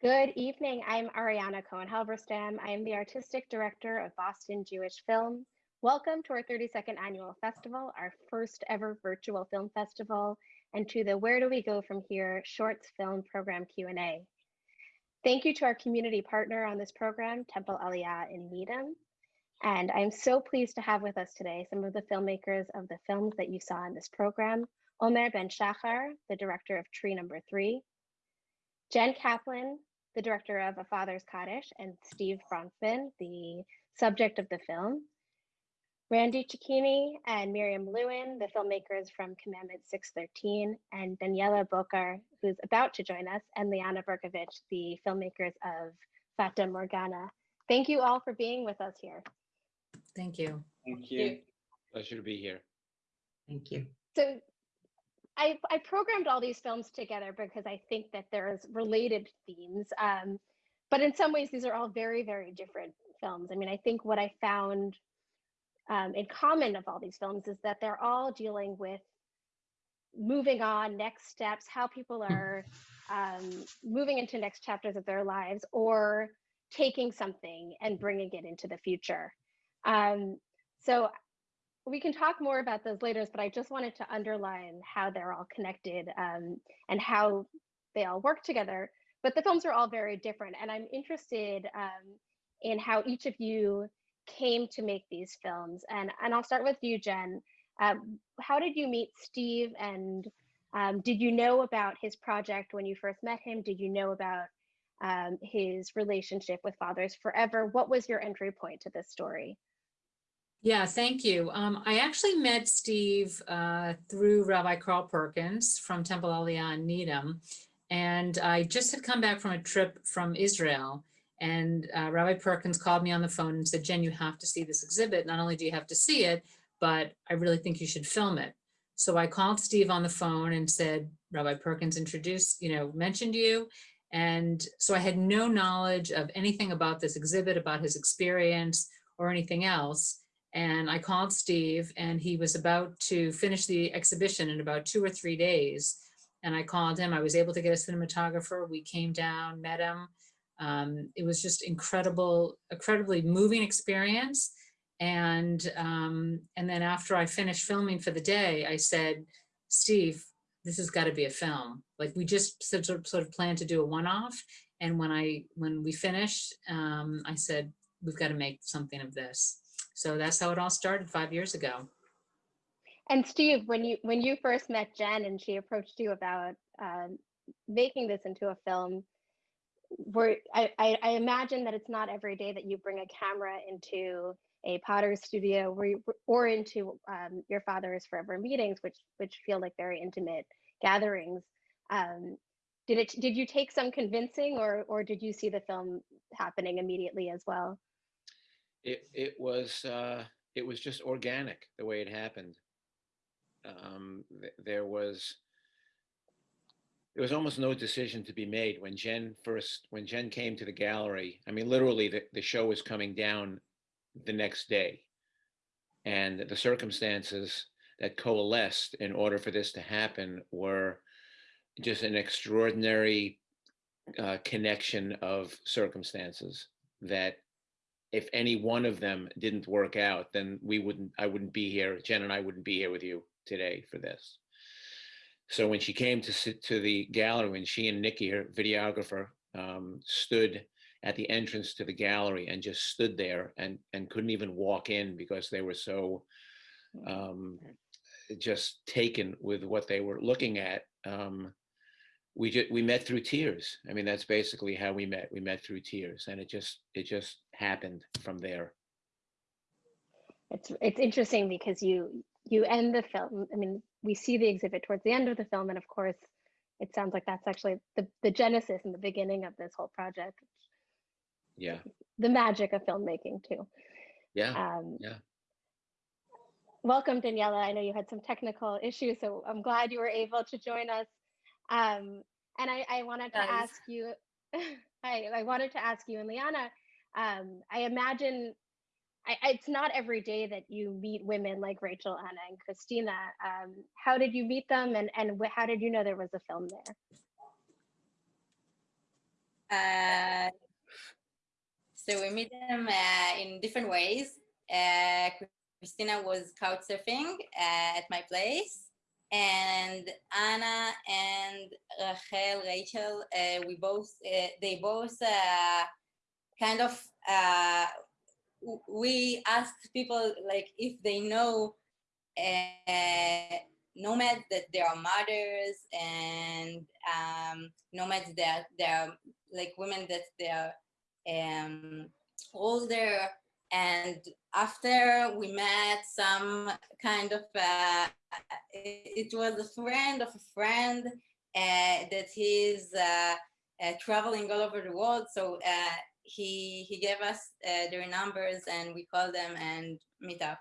Good evening. I'm Ariana Cohen Halberstam. I am the artistic director of Boston Jewish Film. Welcome to our 32nd annual festival, our first ever virtual film festival, and to the Where Do We Go From Here Shorts Film Program Q&A. Thank you to our community partner on this program, Temple Aliyah in Needham. And I'm so pleased to have with us today some of the filmmakers of the films that you saw in this program. Omer Ben Shachar, the director of Tree Number Three, Jen Kaplan, the director of A Father's Kaddish, and Steve Bronfman, the subject of the film. Randy Cecchini and Miriam Lewin, the filmmakers from Commandment 613, and Daniela Bokar, who's about to join us, and Liana Berkovich, the filmmakers of Fata Morgana. Thank you all for being with us here. Thank you. Thank you. Pleasure to be here. Thank you. So I, I programmed all these films together because I think that there's related themes. Um, but in some ways, these are all very, very different films. I mean, I think what I found um, in common of all these films is that they're all dealing with moving on, next steps, how people Hmm. are um, moving into next chapters of their lives or taking something and bringing it into the future. Um, so we can talk more about those later, but I just wanted to underline how they're all connected um, and how they all work together. But the films are all very different. And I'm interested um, in how each of you came to make these films. And, and I'll start with you, Jen. Um, how did you meet Steve? And um, did you know about his project when you first met him? Did you know about um, his relationship with Fathers Forever? What was your entry point to this story? Yeah, thank you. Um, I actually met Steve uh, through Rabbi Carl Perkins from Temple Aliyah in Needham. And I just had come back from a trip from Israel. And uh, Rabbi Perkins called me on the phone and said, Jen, you have to see this exhibit. Not only do you have to see it, but I really think you should film it. So I called Steve on the phone and said, Rabbi Perkins introduced, you know, mentioned you. And so I had no knowledge of anything about this exhibit, about his experience or anything else. And I called Steve and he was about to finish the exhibition in about two or three days. And I called him, I was able to get a cinematographer. We came down, met him. Um, it was just incredible, incredibly moving experience. And, um, and then after I finished filming for the day, I said, Steve, this has got to be a film. Like we just sort of, sort of planned to do a one-off. And when I, when we finished, um, I said, we've got to make something of this. So that's how it all started five years ago. And Steve, when you when you first met Jen and she approached you about um, making this into a film, were I, I, I imagine that it's not every day that you bring a camera into a potter's studio where you, or into um, your father's forever meetings, which which feel like very intimate gatherings. Um, did it did you take some convincing or or did you see the film happening immediately as well? It it was uh, it was just organic the way it happened. Um, th there was there was almost no decision to be made when Jen first when Jen came to the gallery. I mean, literally, the, the show was coming down the next day, and the circumstances that coalesced in order for this to happen were just an extraordinary uh, connection of circumstances that if any one of them didn't work out, then we wouldn't, I wouldn't be here. Jen and I wouldn't be here with you today for this. So when she came to sit to the gallery, when she and Nikki, her videographer, um, stood at the entrance to the gallery and just stood there and and couldn't even walk in because they were so um, just taken with what they were looking at. Um, we just we met through tears. I mean, that's basically how we met. We met through tears, and it just it just happened from there. It's it's interesting because you you end the film. I mean, we see the exhibit towards the end of the film, and of course, it sounds like that's actually the the genesis and the beginning of this whole project. Yeah, The magic of filmmaking too. yeah, Um, yeah. welcome, Daniela. I know you had some technical issues, so I'm glad you were able to join us. Um, and I, I wanted to Guys. ask you, I, I wanted to ask you and Liana, um, I imagine I, I- it's not every day that you meet women like Rachel, Anna, and Christina. Um, how did you meet them and, and how did you know there was a film there? Uh, so we meet them uh, in different ways. Uh, Christina was couch surfing uh, at my place, and Anna and Rachel, Rachel, uh, we both, uh, they both uh, kind of, uh, we asked people like if they know uh, nomads that they are mothers and um, nomads that they're like women that they're um, older and after we met some kind of uh, it, it was a friend of a friend uh, that he's uh, uh, traveling all over the world. So uh, he he gave us uh, their numbers and we called them and meet up.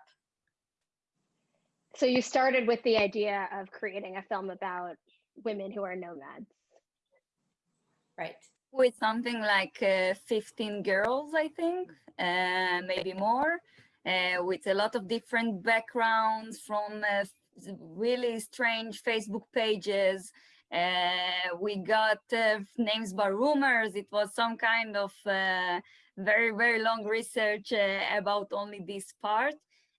So you started with the idea of creating a film about women who are nomads. right. With something like uh, 15 girls, I think, uh, maybe more, with a lot of different backgrounds from uh, really strange Facebook pages. Uh, we got uh, names by rumors. It was some kind of uh, very, very long research uh, about only this part.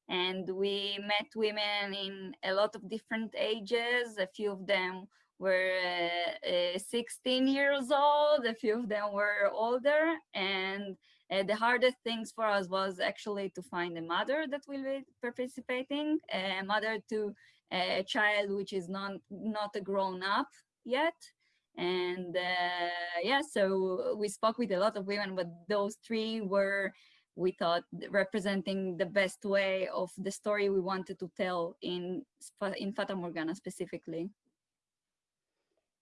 And we met women in a lot of different ages. A few of them were uh, uh, 16 years old, a few of them were older, and uh, the hardest things for us was actually to find a mother that will be participating, a mother to a child which is not not a grown up yet. And uh, yeah, so we spoke with a lot of women, but those three were, we thought, representing the best way of the story we wanted to tell in in Fata Morgana specifically.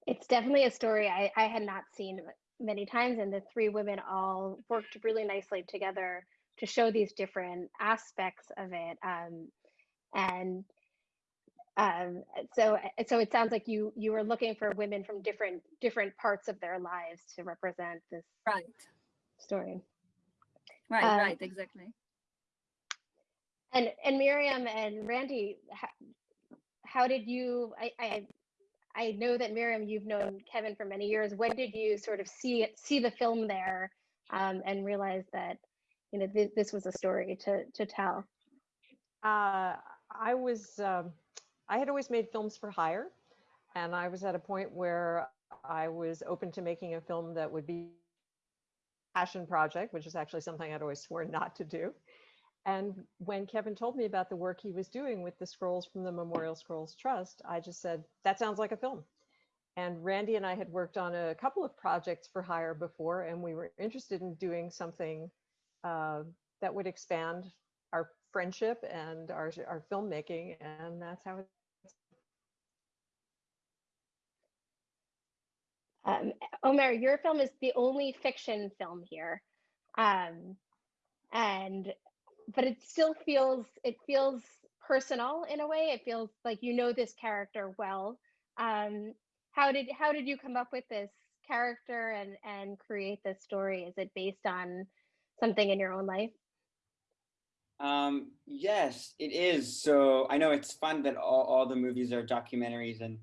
It's definitely a story I, I had not seen many times, and the three women all worked really nicely together to show these different aspects of it. Um, and um, so, so it sounds like you you were looking for women from different different parts of their lives to represent this Right, story. right, Um, right, exactly. And and Miriam and Randy, how, how did you? I, I I know that Miriam, you've known Kevin for many years. When did you sort of see it, see the film there, um, and realize that you know th- this was a story to to tell? Uh, I was, um, I had always made films for hire, and I was at a point where I was open to making a film that would be passion project, which is actually something I'd always sworn not to do. And when Kevin told me about the work he was doing with the scrolls from the Memorial Scrolls Trust, I just said, that sounds like a film. And Randy and I had worked on a couple of projects for hire before, and we were interested in doing something uh, that would expand our friendship and our, our filmmaking. And that's how it Um, Omer, your film is the only fiction film here, um, and but it still feels it feels personal in a way. It feels like you know this character well. Um, how did how did you come up with this character and and create this story? Is it based on something in your own life? Um, yes, it is. So I know it's fun that all, all the movies are documentaries and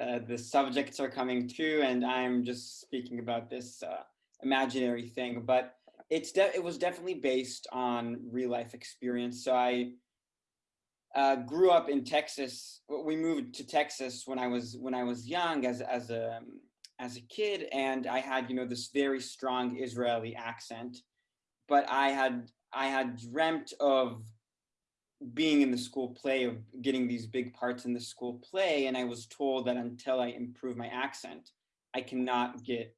uh, the subjects are coming true, and I'm just speaking about this uh, imaginary thing. But it's it was definitely based on real life experience. So I uh, grew up in Texas. We moved to Texas when I was when I was young, as as a as a kid, and I had you know this very strong Israeli accent. But I had I had dreamt of being in the school play, of getting these big parts in the school play, and I was told that until I improve my accent, I cannot get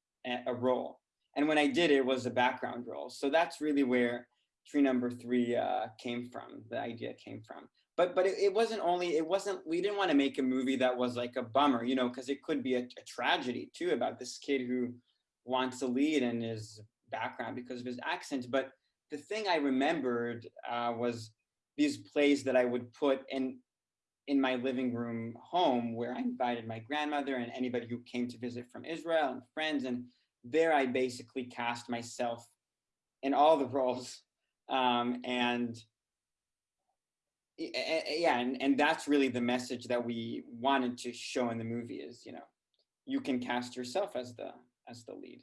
a role. And when I did, it was a background role. So that's really where tree number three uh, came from. The idea came from. But but it, it wasn't only it wasn't we didn't want to make a movie that was like a bummer, you know, because it could be a, a tragedy too about this kid who wants to lead and his background because of his accent. But the thing I remembered uh, was these plays that I would put in in my living room home where I invited my grandmother and anybody who came to visit from Israel and friends. And there I basically cast myself in all the roles. Um, and yeah, and, and that's really the message that we wanted to show in the movie is, you know, you can cast yourself as the as the lead.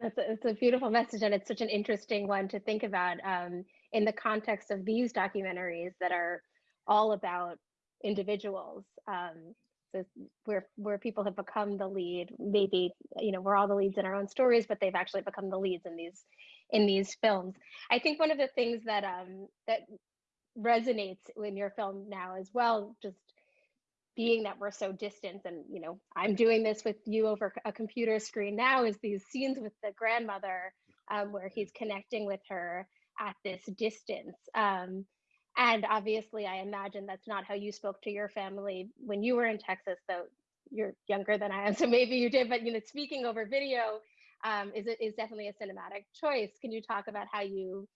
That's a, it's a beautiful message, and it's such an interesting one to think about um, in the context of these documentaries that are all about individuals. Um, so where where people have become the lead, maybe you know we're all the leads in our own stories, but they've actually become the leads in these in these films. I think one of the things that um, that resonates in your film now as well, just being that we're so distant and you know i'm doing this with you over a computer screen now is these scenes with the grandmother um, where he's connecting with her at this distance um, and obviously i imagine that's not how you spoke to your family when you were in texas though you're younger than i am so maybe you did but you know speaking over video um, is is definitely a cinematic choice can you talk about how you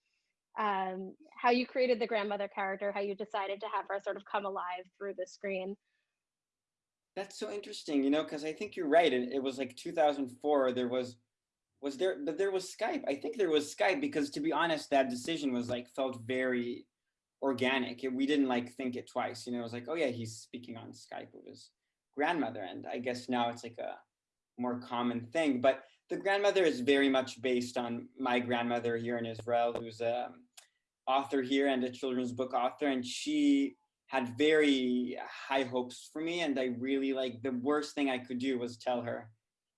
um, how you created the grandmother character how you decided to have her sort of come alive through the screen That's so interesting, you know, because I think you're right. It, it was like 2004. There was, was there, but there was Skype. I think there was Skype because to be honest, that decision was like felt very organic. It, we didn't like think it twice. You know, it was like, oh yeah, he's speaking on Skype with his grandmother, and I guess now it's like a more common thing. But the grandmother is very much based on my grandmother here in Israel, who's a um, author here and a children's book author, and she had very high hopes for me and I really like the worst thing I could do was tell her.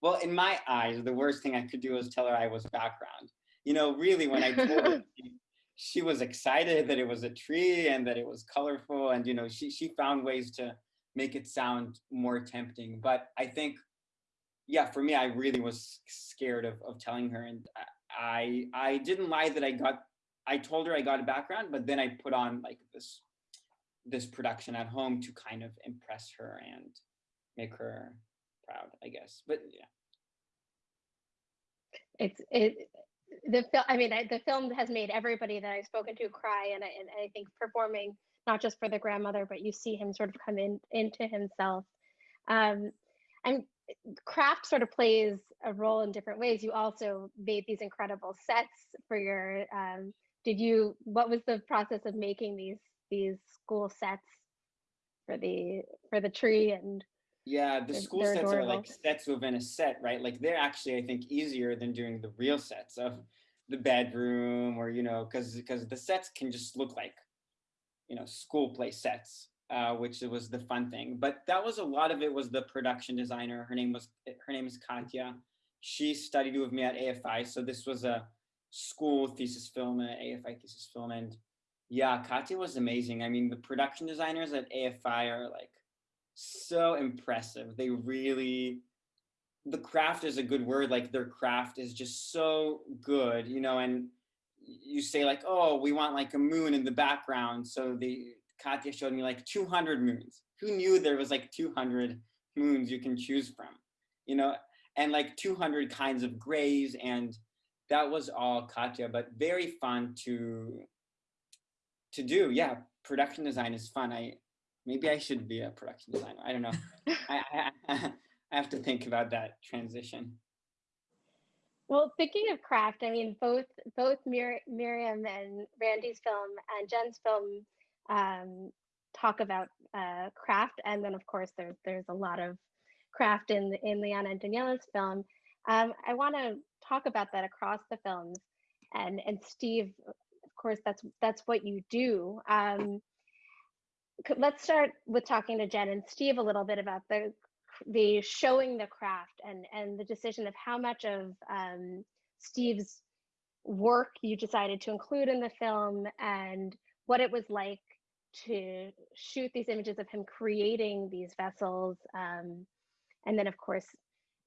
Well, in my eyes, the worst thing I could do was tell her I was background. You know, really when I told her she, was excited that it was a tree and that it was colorful and you know, she she found ways to make it sound more tempting. But I think yeah, for me I really was scared of of telling her and I I didn't lie that I got I told her I got a background, but then I put on like this this production at home to kind of impress her and make her proud, I guess. But yeah. It's it the film. I mean, I, the film has made everybody that I've spoken to cry, and I, and I think performing not just for the grandmother, but you see him sort of come in into himself. Um, and craft sort of plays a role in different ways. You also made these incredible sets for your. Um, did you? What was the process of making these these school sets for the for the tree and yeah the they're- school they're sets are like sets within a set right? Like they're actually i think easier than doing the real sets of the bedroom or you know because because the sets can just look like you know school play sets uh, which was the fun thing. But that was a lot of it was the production designer. Her name was her name is katya. She studied with me at afi so this was a school thesis film an afi thesis film and yeah, Katya was amazing. I mean, the production designers at AFI are like so impressive. They really, the craft is a good word. Like their craft is just so good, you know. And you say like, oh, we want like a moon in the background. So the Katya showed me like 200 moons. Who knew there was like 200 moons you can choose from, you know, and like 200 kinds of grays and that was all Katya, but very fun to to do. Yeah, production design is fun. I maybe I should be a production designer. I don't know. I, I, I have to think about that transition. Well, thinking of craft, I mean, both both Mir- Miriam and Randy's film and Jen's film um, talk about uh, craft, and then of course there's there's a lot of craft in in Liana and Daniela's film. Um, I want to talk about that across the films, and and Steve, of course, that's that's what you do. Um, let's start with talking to Jen and Steve a little bit about the the showing the craft and and the decision of how much of um, Steve's work you decided to include in the film and what it was like to shoot these images of him creating these vessels um, and then of course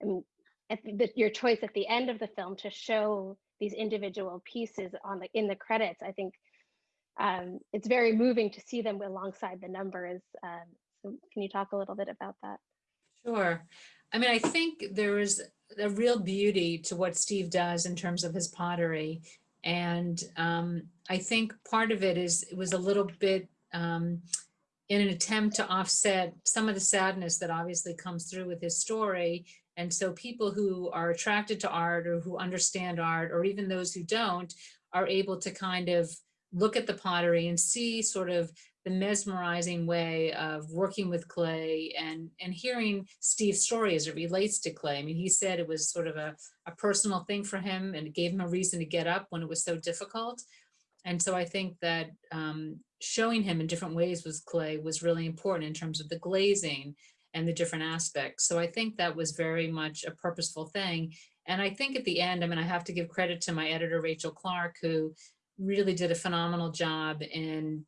I the, your choice at the end of the film to show these individual pieces on the in the credits i think um, it's very moving to see them alongside the numbers um, so can you talk a little bit about that Sure. I mean, I think there is a real beauty to what Steve does in terms of his pottery. And um, I think part of it is, it was a little bit um, in an attempt to offset some of the sadness that obviously comes through with his story. And so people who are attracted to art or who understand art, or even those who don't, are able to kind of look at the pottery and see sort of the mesmerizing way of working with clay and and hearing Steve's story as it relates to clay. I mean, he said it was sort of a, a personal thing for him and it gave him a reason to get up when it was so difficult. And so I think that um, showing him in different ways with clay was really important in terms of the glazing and the different aspects. So I think that was very much a purposeful thing. And I think at the end, I mean, I have to give credit to my editor, Rachel Clark, who really did a phenomenal job in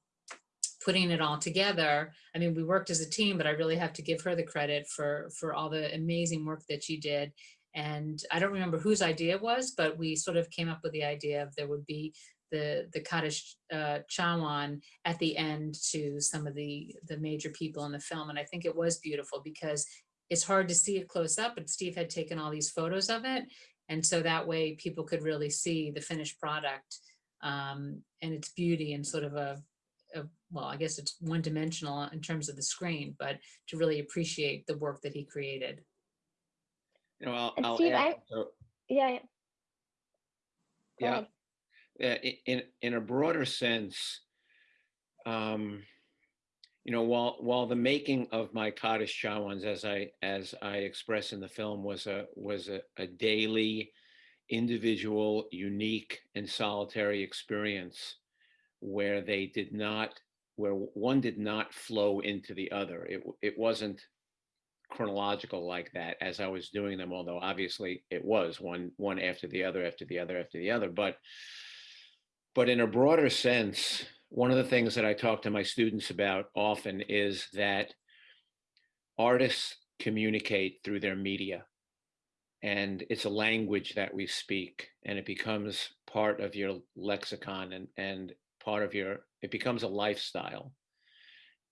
putting it all together. I mean, we worked as a team, but I really have to give her the credit for, for all the amazing work that she did. And I don't remember whose idea it was, but we sort of came up with the idea of there would be the, the Kaddish uh, Chawan at the end to some of the, the major people in the film. And I think it was beautiful because it's hard to see it close up, but Steve had taken all these photos of it. And so that way people could really see the finished product um, and its beauty and sort of a, a, well, I guess it's one dimensional in terms of the screen, but to really appreciate the work that he created. You know, I'll, I'll Steve, add, I- so- Yeah. yeah. Go yeah, ahead. in in a broader sense, um, you know, while while the making of my Kaddish Chawans, as I as I express in the film, was a was a, a daily, individual, unique, and solitary experience, where they did not, where one did not flow into the other. It it wasn't chronological like that as I was doing them, although obviously it was one one after the other after the other after the other. But but in a broader sense, one of the things that I talk to my students about often is that artists communicate through their media. And it's a language that we speak, and it becomes part of your lexicon and, and part of your, it becomes a lifestyle.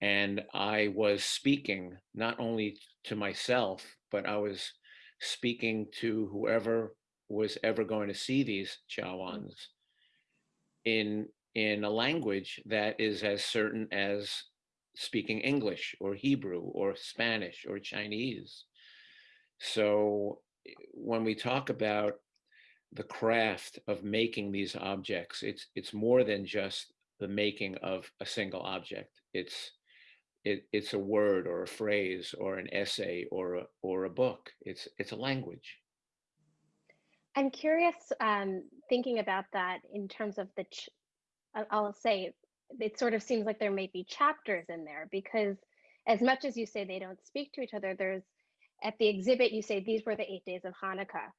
And I was speaking not only to myself, but I was speaking to whoever was ever going to see these mm. Chawans in in a language that is as certain as speaking English or Hebrew or Spanish or Chinese. So when we talk about the craft of making these objects, it's it's more than just the making of a single object. It's it, it's a word or a phrase or an essay or a, or a book. It's it's a language. I'm curious, um, thinking about that in terms of the, I'll say, it sort of seems like there may be chapters in there because as much as you say they don't speak to each other, there's at the exhibit you say these were the eight days of Hanukkah.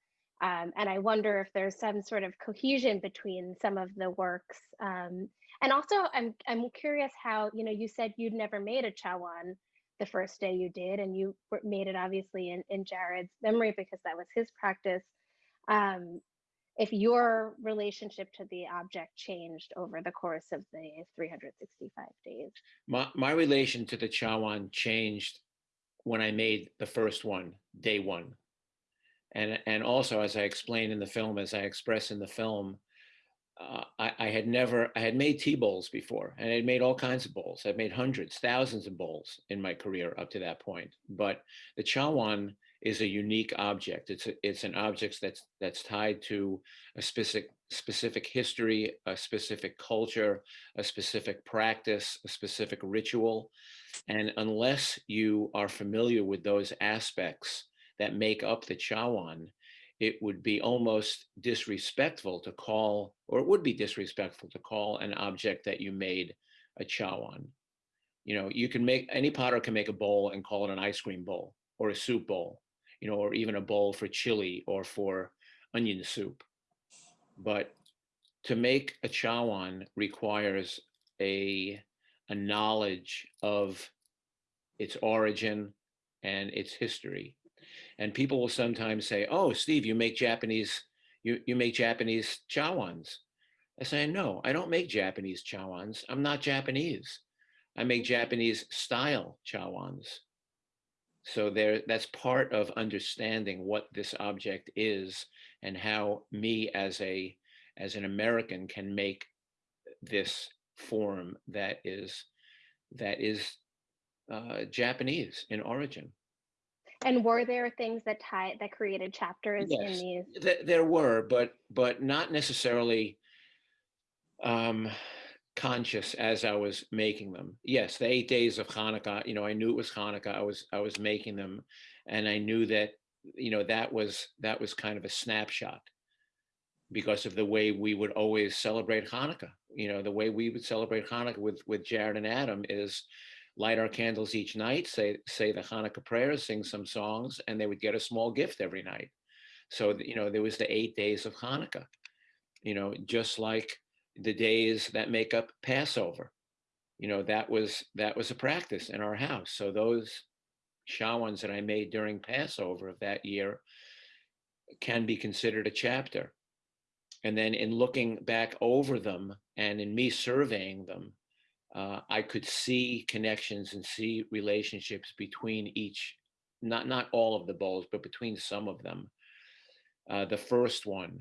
Um, and I wonder if there's some sort of cohesion between some of the works. Um, and also, I'm I'm curious how you know you said you'd never made a chawan the first day you did, and you made it obviously in in Jared's memory because that was his practice um, if your relationship to the object changed over the course of the 365 days. My my relation to the Chawan changed when I made the first one, day one. And and also as I explain in the film, as I express in the film, uh, I, I had never I had made tea bowls before, and I had made all kinds of bowls. I've made hundreds, thousands of bowls in my career up to that point. But the Chawan is a unique object. It's a, it's an object that's that's tied to a specific specific history, a specific culture, a specific practice, a specific ritual. And unless you are familiar with those aspects that make up the Chawan, it would be almost disrespectful to call, or it would be disrespectful to call an object that you made a Chawan. You know, you can make, any potter can make a bowl and call it an ice cream bowl or a soup bowl, you know, or even a bowl for chili or for onion soup. But to make a Chawan requires a, a knowledge of its origin and its history. And people will sometimes say, "Oh, Steve, you make Japanese, you you make Japanese chawans." I say, "No, I don't make Japanese chawans. I'm not Japanese. I make Japanese style chawans." So there, that's part of understanding what this object is and how me as a as an American can make this form that is that is uh, Japanese in origin. And were there things that tie that created chapters in these? Th- there were, but but not necessarily um, conscious as I was making them. Yes, the eight days of Hanukkah, you know, I knew it was Hanukkah. I was I was making them, and I knew that you know that was that was kind of a snapshot because of the way we would always celebrate Hanukkah. You know, the way we would celebrate Hanukkah with with Jared and Adam is light our candles each night, say say the Hanukkah prayers, sing some songs, and they would get a small gift every night. So you know, there was the eight days of Hanukkah. You know, just like the days that make up Passover. You know, that was that was a practice in our house. So those chawans that I made during Passover of that year can be considered a chapter. And then in looking back over them and in me surveying them, uh, I could see connections and see relationships between each, not not all of the bowls, but between some of them. Uh, the first one,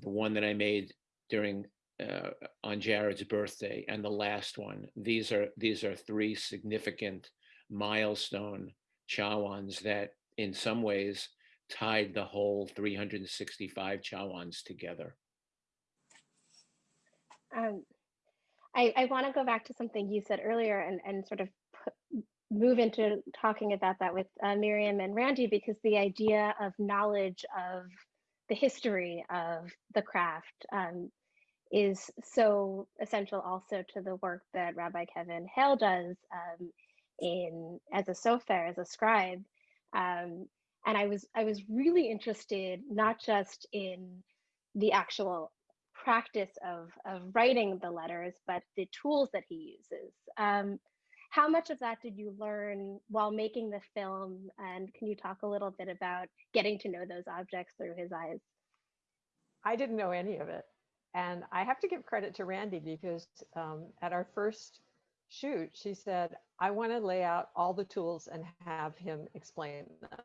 the one that I made during uh, on Jared's birthday, and the last one. These are these are three significant milestone chawans that, in some ways, tied the whole 365 chawans together. Um, I, I want to go back to something you said earlier and, and sort of put, move into talking about that with uh, Miriam and Randy because the idea of knowledge of the history of the craft um, is so essential also to the work that Rabbi Kevin Hale does um, in as a sofer, as a scribe. Um, and I was I was really interested not just in the actual practice of of writing the letters, but the tools that he uses. Um, how much of that did you learn while making the film? And can you talk a little bit about getting to know those objects through his eyes? I didn't know any of it. And I have to give credit to Randy because um, at our first shoot, she said, I want to lay out all the tools and have him explain them.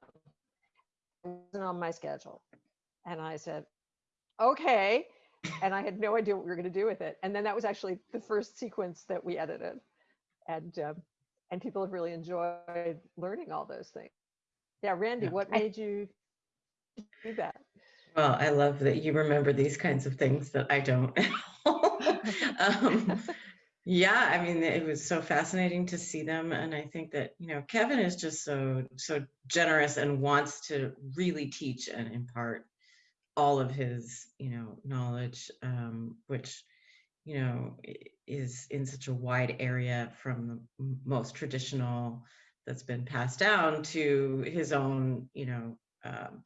It wasn't on my schedule. And I said, okay. And I had no idea what we were going to do with it. And then that was actually the first sequence that we edited. And um, and people have really enjoyed learning all those things. Yeah, Randy, Yeah. what made you do that? Well, I love that you remember these kinds of things that I don't. um, yeah, I mean, it was so fascinating to see them, and I think that you know Kevin is just so so generous and wants to really teach and impart all of his you know knowledge, um, which you know is in such a wide area from the most traditional that's been passed down to his own you know um,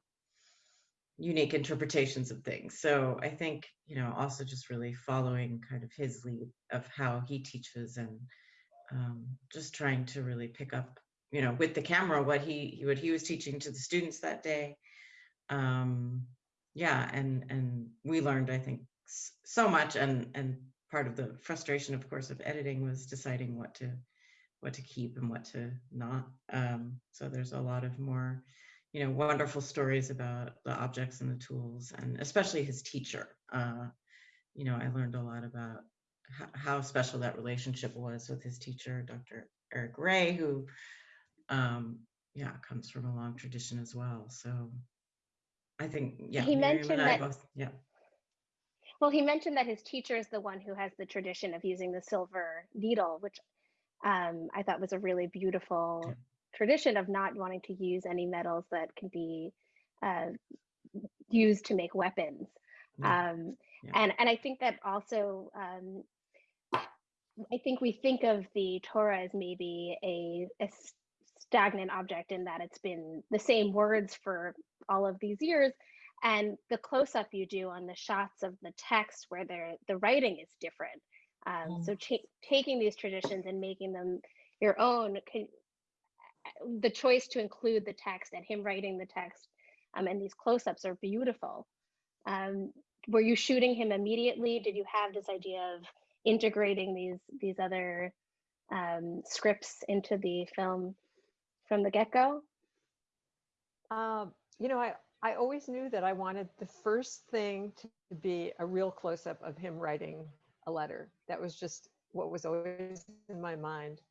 unique interpretations of things. So I think, you know, also just really following kind of his lead of how he teaches and um, just trying to really pick up, you know, with the camera what he what he was teaching to the students that day. Um, yeah, and and we learned, I think, so much. And and part of the frustration, of course, of editing was deciding what to what to keep and what to not. Um, so there's a lot of more you know, wonderful stories about the objects and the tools, and especially his teacher. Uh, you know, I learned a lot about how special that relationship was with his teacher, Dr. Eric Ray, who, um, yeah, comes from a long tradition as well. So I think, yeah, He Miriam mentioned that- both, yeah. Well, he mentioned that his teacher is the one who has the tradition of using the silver needle, which um, I thought was a really beautiful. Tradition of not wanting to use any metals that can be uh, used to make weapons. Yeah. Um, Yeah. And and I think that also, um, I think we think of the Torah as maybe a stagnant object in that it's been the same words for all of these years, and the close up you do on the shots of the text where the writing is different. Um, Mm. So taking these traditions and making them your own, can, the choice to include the text and him writing the text um, and these close ups are beautiful. Um, were you shooting him immediately? Did you have this idea of integrating these these other um, scripts into the film from the get go? Um, you know, I, I always knew that I wanted the first thing to be a real close up of him writing a letter. That was just what was always in my mind.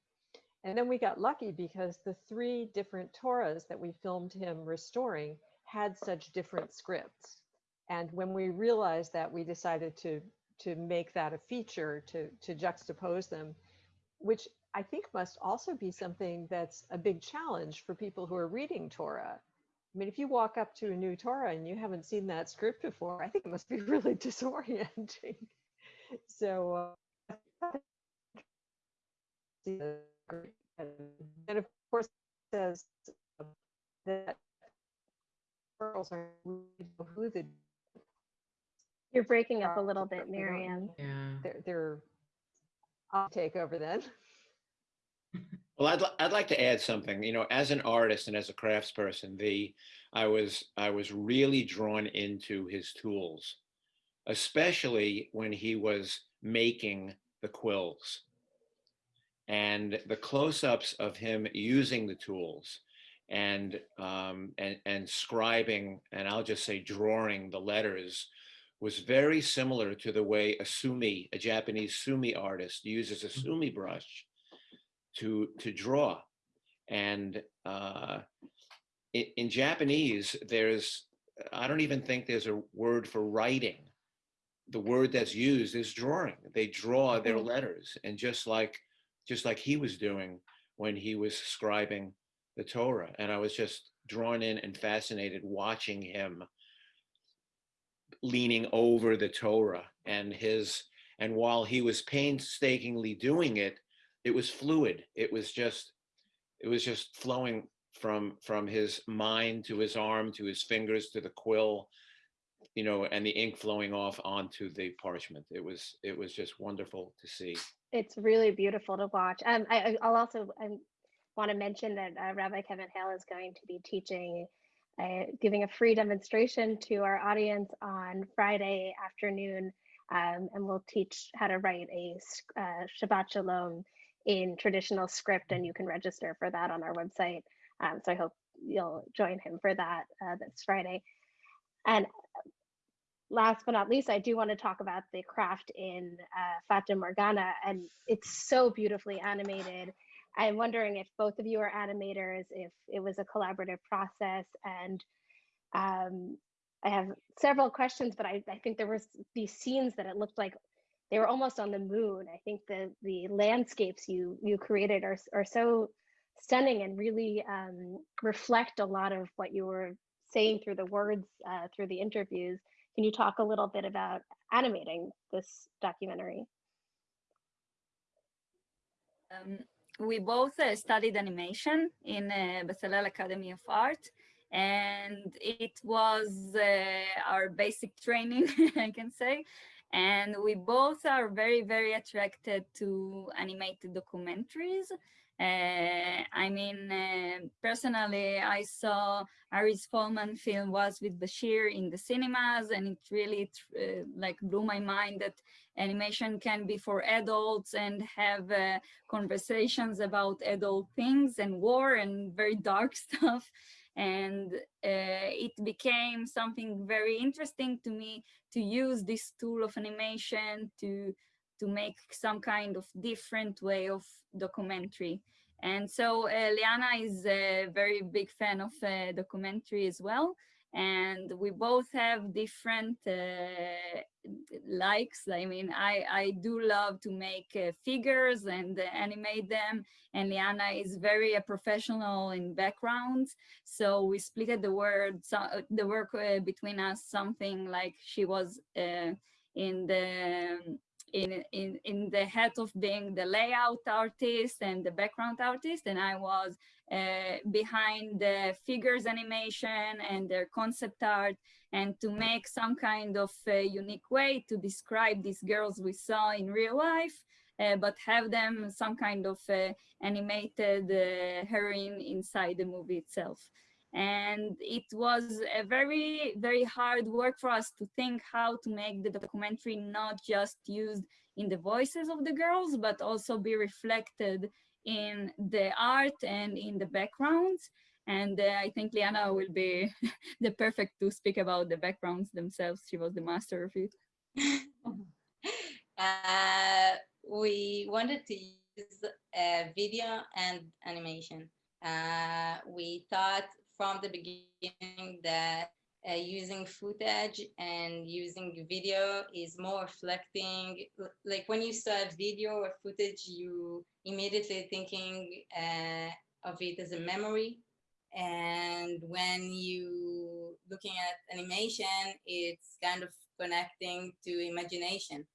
And then we got lucky because the three different Torahs that we filmed him restoring had such different scripts. And when we realized that, we decided to to make that a feature to to juxtapose them, which I think must also be something that's a big challenge for people who are reading Torah. I mean, if you walk up to a new Torah and you haven't seen that script before, I think it must be really disorienting. So, uh, and of course, it says that girls are who the You're breaking up a um, little bit, Miriam. Yeah. they're, they're I'll take over then. Well, I'd, I'd like to add something, you know, as an artist and as a craftsperson, the, I was, I was really drawn into his tools, especially when he was making the quills. And the close-ups of him using the tools and, um, and, and scribing, and I'll just say drawing the letters was very similar to the way a sumi, a Japanese sumi artist uses a sumi brush to to draw. And uh in, in japanese there's i don't even think there's a word for writing. The word that's used is drawing. They draw their Mhm. letters and just like just like he was doing when he was scribing the torah. And i was just drawn in and fascinated watching him leaning over the torah and his and while he was painstakingly doing it it was fluid. It was just it was just flowing from from his mind to his arm to his fingers to the quill you know and the ink flowing off onto the parchment it was it was just wonderful to see It's really beautiful to watch. Um, I, I- I'll also um, want to mention that uh, Rabbi Kevin Hale is going to be teaching, uh, giving a free demonstration to our audience on Friday afternoon, um, and we'll teach how to write a uh, Shabbat Shalom in traditional script, and you can register for that on our website. Um, so I hope you'll join him for that uh, this Friday. And last but not least, I do want to talk about the craft in uh, Fata Morgana, and it's so beautifully animated. I'm wondering if both of you are animators, if it was a collaborative process, and um, I have several questions, but I, I think there was these scenes that it looked like they were almost on the moon. I think the the landscapes you you created are are so stunning and really um, reflect a lot of what you were saying through the words uh, through the interviews. Can you talk a little bit about animating this documentary? Um, we both uh, studied animation in uh, Bezalel Academy of Art, and it was uh, our basic training, I can say. And we both are very, very attracted to animated documentaries. Uh, I mean, uh, personally, I saw Ari Folman's film Waltz with Bashir in the cinemas, and it really uh, like blew my mind that animation can be for adults and have conversations about adult things and war and very dark stuff. And uh, it became something very interesting to me to use this tool of animation to to make some kind of different way of documentary. And so uh, Liana is a very big fan of uh, documentary as well. And we both have different uh, likes. I mean, I, I do love to make uh, figures and uh, animate them. And Liana is very a professional in backgrounds. So we split the word, so, the work uh, between us, something like she was uh, in the in, in, in the head of being the layout artist and the background artist, and I was uh, behind the figures animation and their concept art, and to make some kind of uh, unique way to describe these girls we saw in real life, uh, but have them some kind of uh, animated uh, heroine inside the movie itself. And it was a very, very hard work for us to think how to make the documentary not just used in the voices of the girls, but also be reflected in the art and in the backgrounds. And uh, I think Liana will be the perfect to speak about the backgrounds themselves. She was the master of it. uh, we wanted to use uh, video and animation. Uh, we thought from the beginning that uh, using footage and using video is more reflecting like when you saw a video or footage you immediately thinking uh, of it as a memory. And when you looking at animation it's kind of connecting to imagination.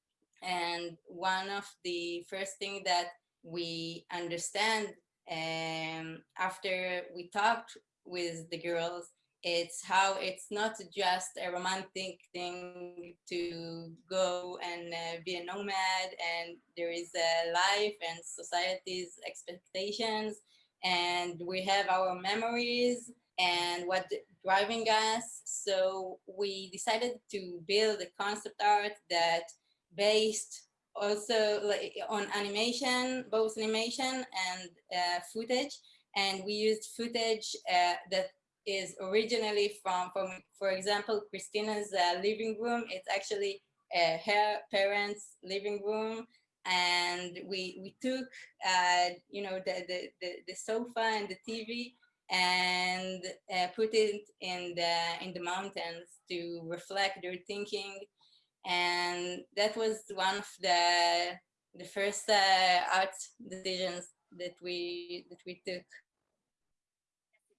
And one of the first thing that we understand um, after we talked with the girls. It's how it's not just a romantic thing to go and uh, be a nomad and there is a life and society's expectations and we have our memories and what driving us. So we decided to build a concept art that based also like on animation both animation and uh, footage and we used footage uh, that is originally from, from for example, Christina's uh, living room. It's actually uh, her parents' living room. And we, we took, uh, you know, the, the, the, the, sofa and the TV and uh, put it in the, in the mountains to reflect their thinking. And that was one of the, the first uh, art decisions that we, that we took.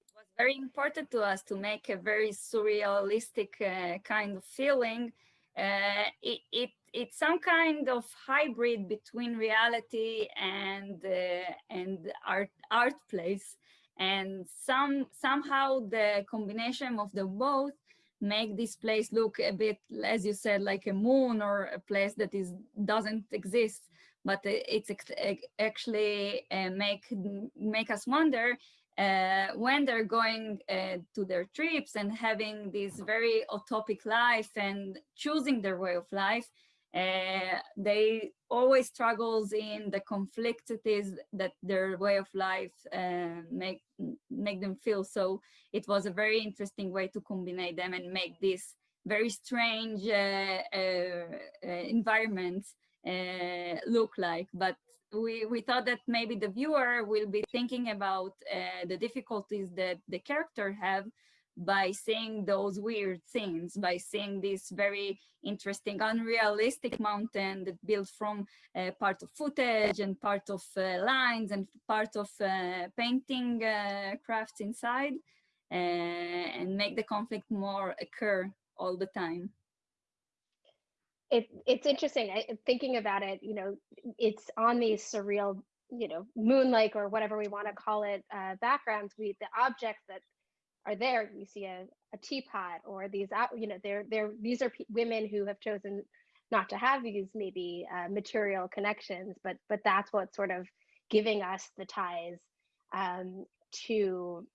It was very important to us to make a very surrealistic uh, kind of feeling. Uh, it, it, it's some kind of hybrid between reality and uh, and art art place, and some somehow the combination of the both make this place look a bit, as you said, like a moon or a place that is doesn't exist but it's actually uh, make make us wonder uh, when they're going uh, to their trips and having this very utopic life and choosing their way of life, uh, they always struggles in the complexities that their way of life uh, make make them feel. So it was a very interesting way to combine them and make this very strange uh, uh, look like. But we, we thought that maybe the viewer will be thinking about uh, the difficulties that the character have by seeing those weird scenes, by seeing this very interesting, unrealistic mountain that built from uh, part of footage and part of uh, lines and part of uh, painting uh, crafts inside uh, and make the conflict more occur all the time it it's interesting I, thinking about it you know it's on these surreal you know moonlike or whatever we want to call it uh, backgrounds we the objects that are there you see a, a teapot or these you know they're they're these are women who have chosen not to have these maybe uh, material connections but but that's what's sort of giving us the ties um, to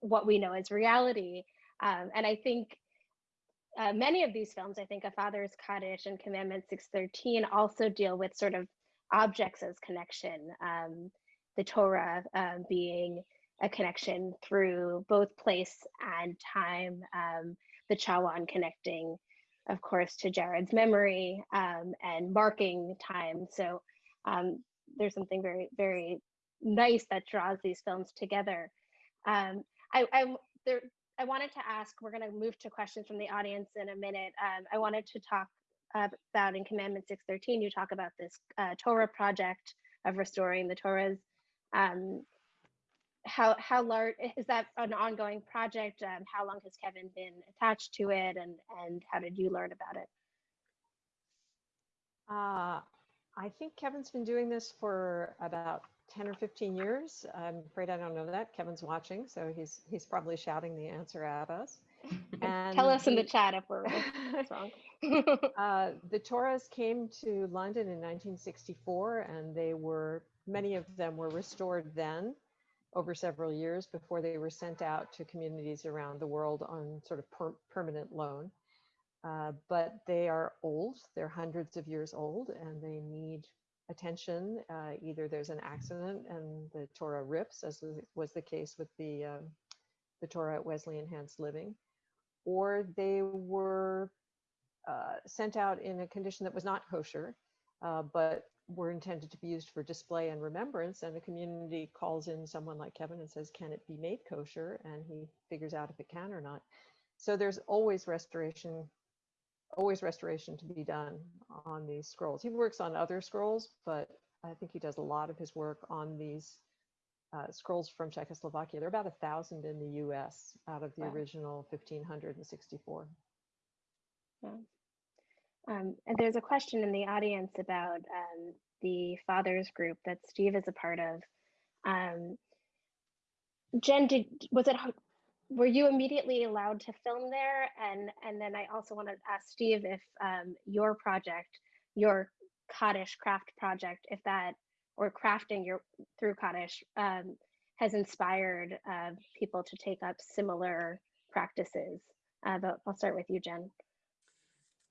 what we know as reality. Um, and i think uh, many of these films, I think A Father's Cottage and Commandment 613 also deal with sort of objects as connection. Um, the Torah uh, being a connection through both place and time, um, the Chawan connecting, of course, to Jared's memory um, and marking time. So um, there's something very, very nice that draws these films together. Um, I, I there I wanted to ask, we're going to move to questions from the audience in a minute. Um, I wanted to talk about in Commandment 613, you talk about this uh, Torah project of restoring the Torahs. Um, how how large is that an ongoing project? Um, how long has Kevin been attached to it, and and how did you learn about it? Uh, I think Kevin's been doing this for about 10 or 15 years. I'm afraid I don't know that. Kevin's watching, so he's he's probably shouting the answer at us. And Tell us in the chat if we're wrong. uh, the Torahs came to London in 1964, and they were many of them were restored then over several years before they were sent out to communities around the world on sort of per permanent loan. Uh, but they are old, they're hundreds of years old, and they need attention. Uh, either there's an accident and the Torah rips, as was the case with the, uh, the Torah at Wesley Enhanced Living, or they were uh, sent out in a condition that was not kosher, uh, but were intended to be used for display and remembrance. And the community calls in someone like Kevin and says, can it be made kosher? And he figures out if it can or not. So there's always restoration, always restoration to be done on these scrolls. He works on other scrolls, but I think he does a lot of his work on these uh, scrolls from Czechoslovakia. There are about a thousand in the US out of the Wow. original 1564. Um, and there's a question in the audience about um, the fathers group that Steve is a part of. Um, Jen, did was it were you immediately allowed to film there? And and then I also want to ask Steve if um, your project, your Kaddish craft project, if that or crafting your through Kaddish um, has inspired uh, people to take up similar practices. Uh, but I'll start with you, Jen.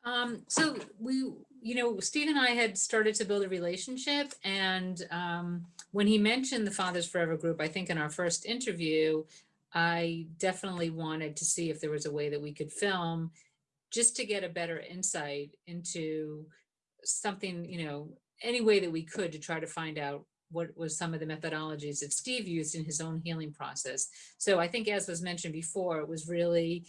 Um, so we, you know, Steve and I had started to build a relationship and um, when he mentioned the Fathers Forever group, I think in our first interview, I definitely wanted to see if there was a way that we could film just to get a better insight into something, you know, any way that we could to try to find out what was some of the methodologies that Steve used in his own healing process. So I think as was mentioned before, it was really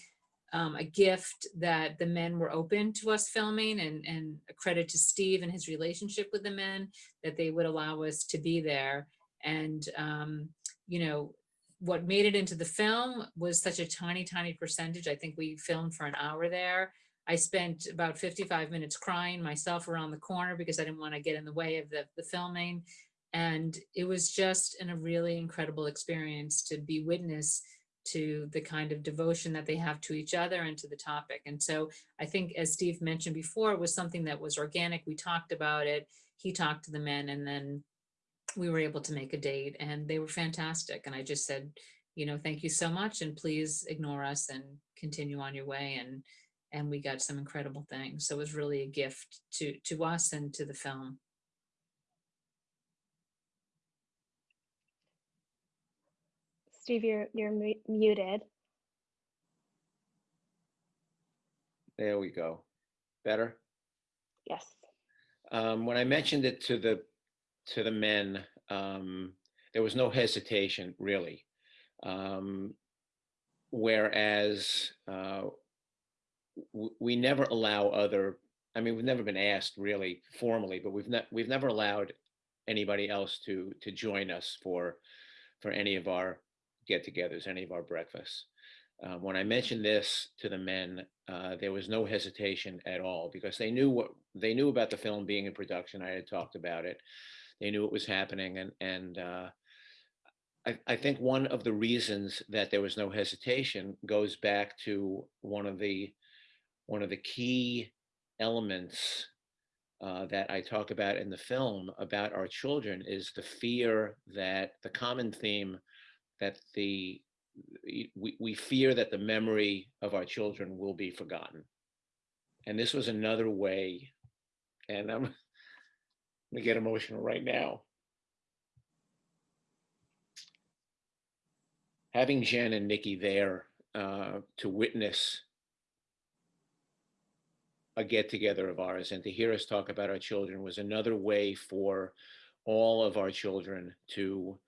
um, a gift that the men were open to us filming and, and a credit to Steve and his relationship with the men that they would allow us to be there. And, um, you know, what made it into the film was such a tiny, tiny percentage. I think we filmed for an hour there. I spent about 55 minutes crying myself around the corner because I didn't want to get in the way of the, the filming. And it was just an, a really incredible experience to be witness to the kind of devotion that they have to each other and to the topic. And so I think, as Steve mentioned before, it was something that was organic. We talked about it. He talked to the men and then we were able to make a date and they were fantastic. And I just said, you know, thank you so much and please ignore us and continue on your way. And and we got some incredible things. So it was really a gift to to us and to the film. Steve, you're you're mu- muted. There we go. Better? Yes. Um, when I mentioned it to the, to the men, um, there was no hesitation really. Um, whereas, uh, we never allow other, I mean, we've never been asked really formally, but we've not, we've never allowed anybody else to, to join us for, for any of our get-togethers, any of our breakfasts. Uh, when I mentioned this to the men, uh, there was no hesitation at all because they knew what they knew about the film being in production. I had talked about it. They knew it was happening, and and uh, I, I think one of the reasons that there was no hesitation goes back to one of the one of the key elements uh, that I talk about in the film about our children is the fear that the common theme that the we, we fear that the memory of our children will be forgotten. And this was another way, and I'm gonna get emotional right now. Having Jen and Nikki there uh, to witness a get together of ours and to hear us talk about our children was another way for all of our children to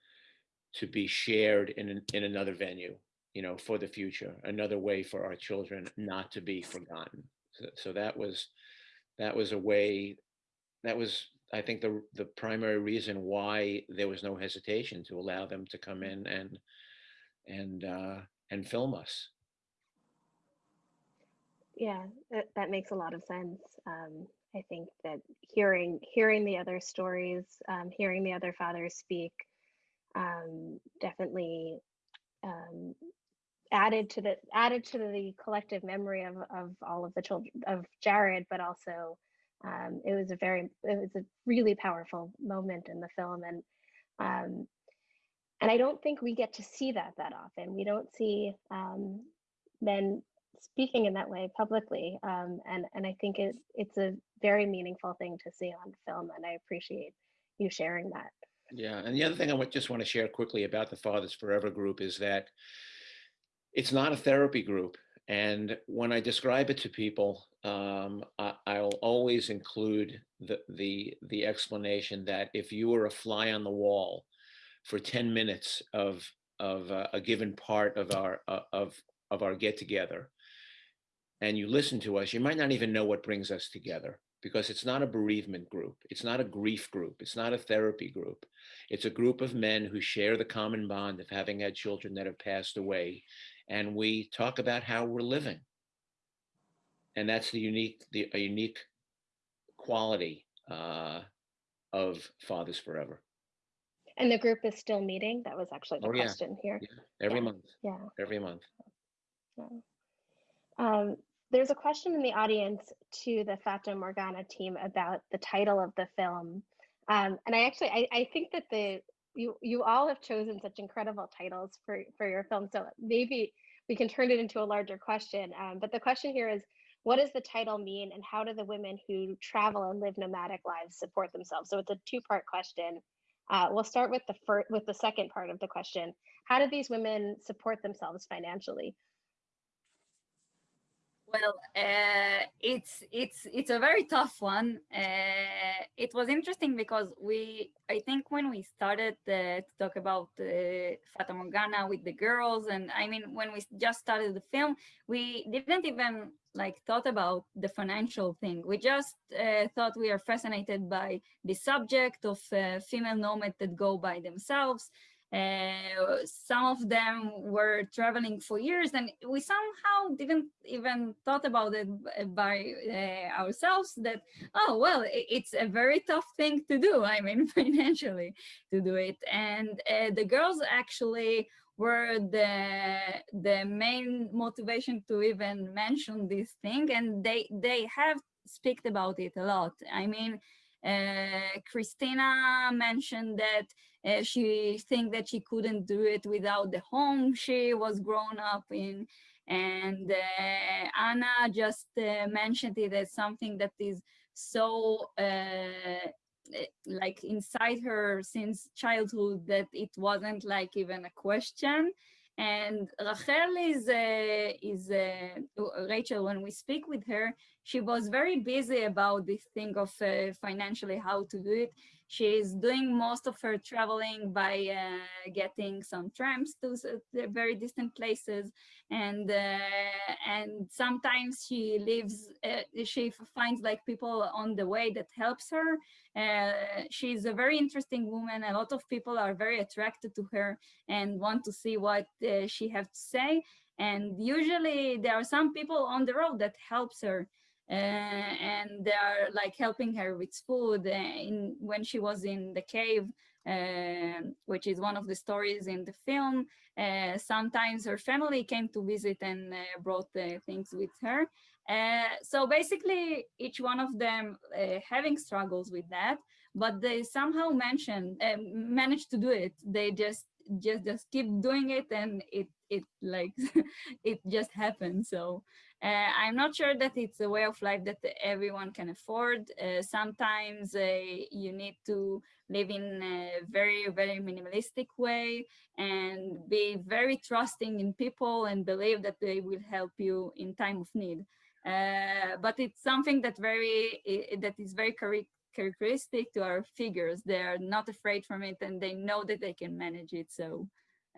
to be shared in in another venue you know for the future another way for our children not to be forgotten so, so that was that was a way that was i think the the primary reason why there was no hesitation to allow them to come in and and uh and film us Yeah, that, that makes a lot of sense. Um, I think that hearing hearing the other stories, um, hearing the other fathers speak, um, definitely um, added to the added to the collective memory of of all of the children of Jared, but also um, it was a very it was a really powerful moment in the film, and um, and I don't think we get to see that that often. We don't see um, men speaking in that way publicly, um, and and I think it it's a very meaningful thing to see on film, and I appreciate you sharing that. Yeah, and the other thing I would just want to share quickly about the Fathers Forever group is that it's not a therapy group. And when I describe it to people, um, I, I'll always include the, the, the explanation that if you were a fly on the wall for 10 minutes of, of uh, a given part of our, uh, of, of our get together, and you listen to us, you might not even know what brings us together because it's not a bereavement group. It's not a grief group. It's not a therapy group. It's a group of men who share the common bond of having had children that have passed away. And we talk about how we're living. And that's the unique, the a unique quality uh, of Fathers Forever. And the group is still meeting? That was actually the Oh, yeah. question here. Yeah, every Yeah. month, Yeah. every month. yeah. Um, there's a question in the audience to the Fata Morgana team about the title of the film. Um, and I actually, I, I think that the you you all have chosen such incredible titles for for your film. So maybe we can turn it into a larger question. Um, but the question here is, what does the title mean, and how do the women who travel and live nomadic lives support themselves? So it's a two part question. Uh, we'll start with the first with the second part of the question. How do these women support themselves financially? Well, uh, it's it's it's a very tough one. Uh, it was interesting because we, I think, when we started uh, to talk about uh, Fata Morgana with the girls, and I mean, when we just started the film, we didn't even like thought about the financial thing. We just uh, thought we are fascinated by the subject of uh, female nomads that go by themselves. Uh, some of them were traveling for years and we somehow didn't even thought about it by uh, ourselves that oh well it's a very tough thing to do i mean financially to do it. And uh, the girls actually were the the main motivation to even mention this thing and they they have speak about it a lot. I mean Christina mentioned that uh, she think that she couldn't do it without the home she was grown up in. And uh, Anna just uh, mentioned it as something that is so uh, eh, like inside her since childhood that it wasn't like even a question and Rachel is uh, is uh, Rachel when we speak with her she was very busy about this thing of uh, financially how to do it she's doing most of her traveling by uh, getting some trams to very distant places. And uh, and sometimes she lives uh, she finds like people on the way that helps her. Uh, she's a very interesting woman. A lot of people are very attracted to her and want to see what she has to say. And usually there are some people on the road that helps her and they are like helping her with food uh, in when she was in the cave uh, which is one of the stories in the film. Uh, sometimes her family came to visit and uh, brought uh, things with her. Uh, so basically each one of them uh, having struggles with that but they somehow mention uh, managed to do it. They just just just keep doing it and it it like it just happens so uh, I'm not sure that it's a way of life that everyone can afford. Uh, sometimes uh, you need to live in a very, very minimalistic way and be very trusting in people and believe that they will help you in time of need. Uh, but it's something that very that is very characteristic to our figures. They are not afraid from it and they know that they can manage it. So.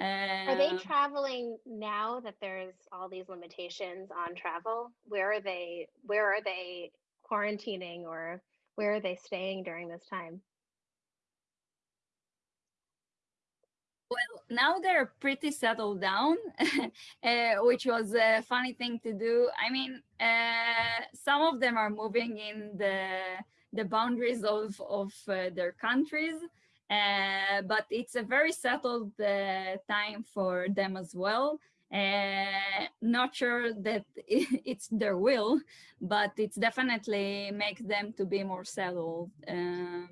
Are they uh, traveling now that there's all these limitations on travel? Where are they? Where are they quarantining, or where are they staying during this time? Well, now they're pretty settled down, uh, which was a funny thing to do. I mean, uh, some of them are moving in the the boundaries of of uh, their countries, uh, but it's a very settled uh, time for them as well. Uh, not sure that it's their will, but it's definitely makes them to be more settled. Um,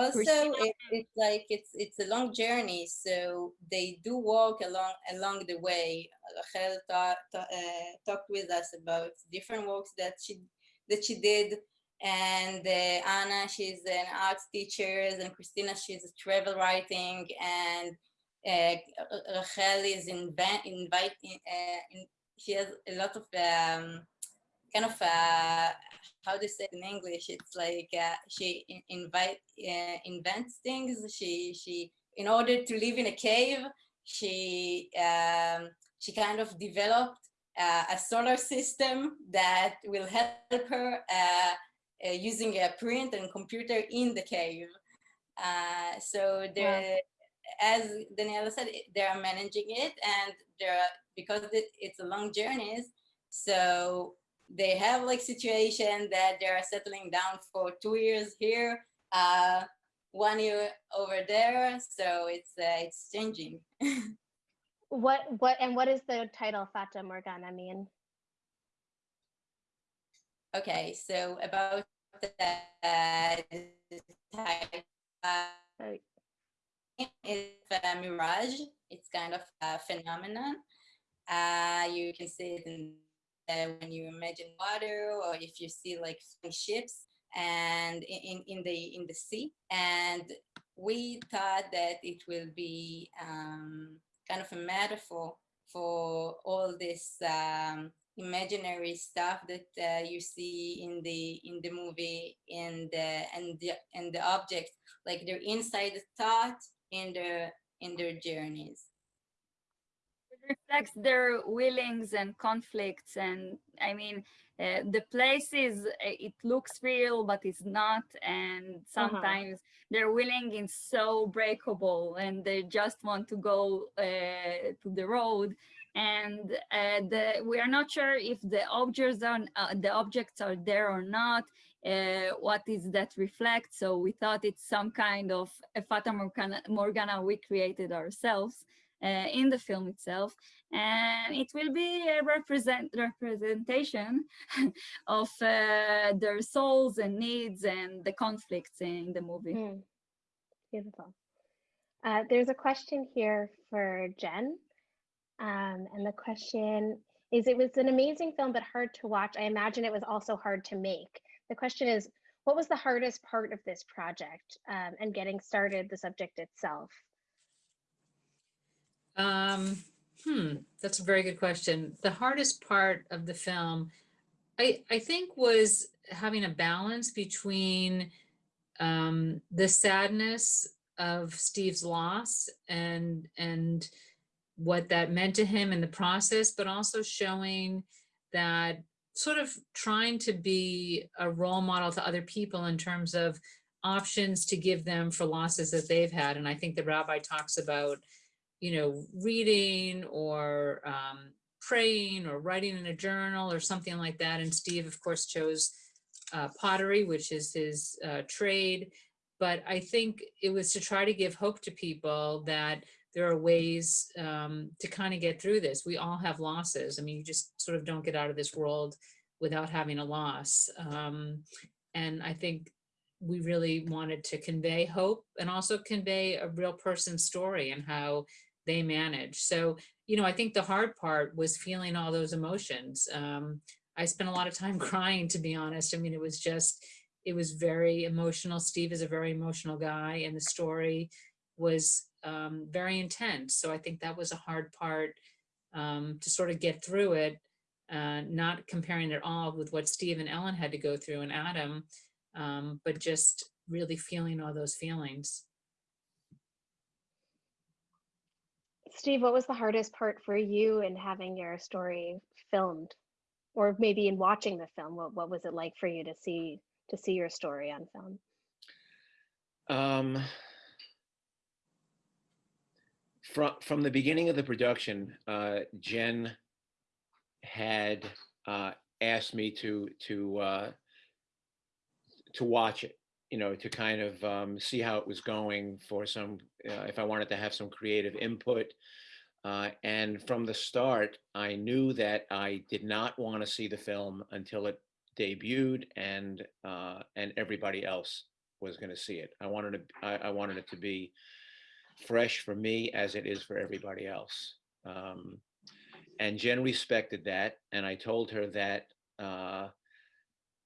Also, it, it's like it's it's a long journey, so they do walk along along the way. Rachel uh, talked with us about different walks that she that she did, and uh, Anna, she's an arts teacher, and Christina, she's a travel writing, and uh, Rachel is inviting. Uh, in, she has a lot of um, kind of uh, how to say in English. It's like uh, she in- invite uh, invents things. She she in order to live in a cave, she um, she kind of developed uh, a solar system that will help her uh, using a print and computer in the cave. Uh, so the as Daniela said, they are managing it, and they're because it's a long journeys. So they have like situation that they are settling down for two years here, uh, one year over there. So it's uh, it's changing. What what and what is the title Fata Morgana mean? Okay, so about the type, uh, it's a mirage. It's kind of a phenomenon. Uh, you can see it in uh, when you imagine water, or if you see like ships and in, in in the in the sea. And we thought that it will be um, kind of a metaphor for all this um, imaginary stuff that uh, you see in the in the movie and the and the and the objects like they're inside the thought in their in their journeys. It reflects their willings and conflicts and i mean uh, the places uh, it looks real but it's not and sometimes their willing is so breakable and they just want to go uh, to the road and uh, the, we are not sure if the objects are uh, the objects are there or not uh, what is that reflect so we thought it's some kind of a fata morgana, morgana we created ourselves uh, in the film itself and it will be a represent representation of uh, their souls and needs and the conflicts in the movie Hmm. Beautiful. Uh, there's a question here for Jen. Um, and the question is it was an amazing film, but hard to watch. I imagine it was also hard to make. The question is, what was the hardest part of this project um, and getting started, the subject itself? Um, hmm, that's a very good question. The hardest part of the film, I, I think was having a balance between um, the sadness of Steve's loss and, and what that meant to him in the process, but also showing that sort of trying to be a role model to other people in terms of options to give them for losses that they've had. And I think the rabbi talks about you know, reading or um, praying or writing in a journal or something like that. And Steve, of course, chose uh, pottery, which is his uh, trade. But I think it was to try to give hope to people that there are ways um, to kind of get through this. We all have losses. I mean, you just sort of don't get out of this world without having a loss. Um, and I think we really wanted to convey hope and also convey a real person's story and how they manage. So, you know, I think the hard part was feeling all those emotions. Um, I spent a lot of time crying, to be honest. I mean, it was just, it was very emotional. Steve is a very emotional guy and the story was um, very intense. So I think that was a hard part um, to sort of get through it, uh, not comparing it all with what Steve and Ellen had to go through and Adam, um, but just really feeling all those feelings. Steve, what was the hardest part for you in having your story filmed? Or maybe in watching the film, what, what was it like for you to see to see your story on film? Um, from from the beginning of the production, uh, Jen had uh, asked me to to uh, to watch it, you know, to kind of um, see how it was going for some, uh, if I wanted to have some creative input. Uh, and from the start, I knew that I did not want to see the film until it debuted and uh, and everybody else was going to see it. I wanted to, I, I wanted it to be fresh for me as it is for everybody else. Um, and Jen respected that, and I told her that uh,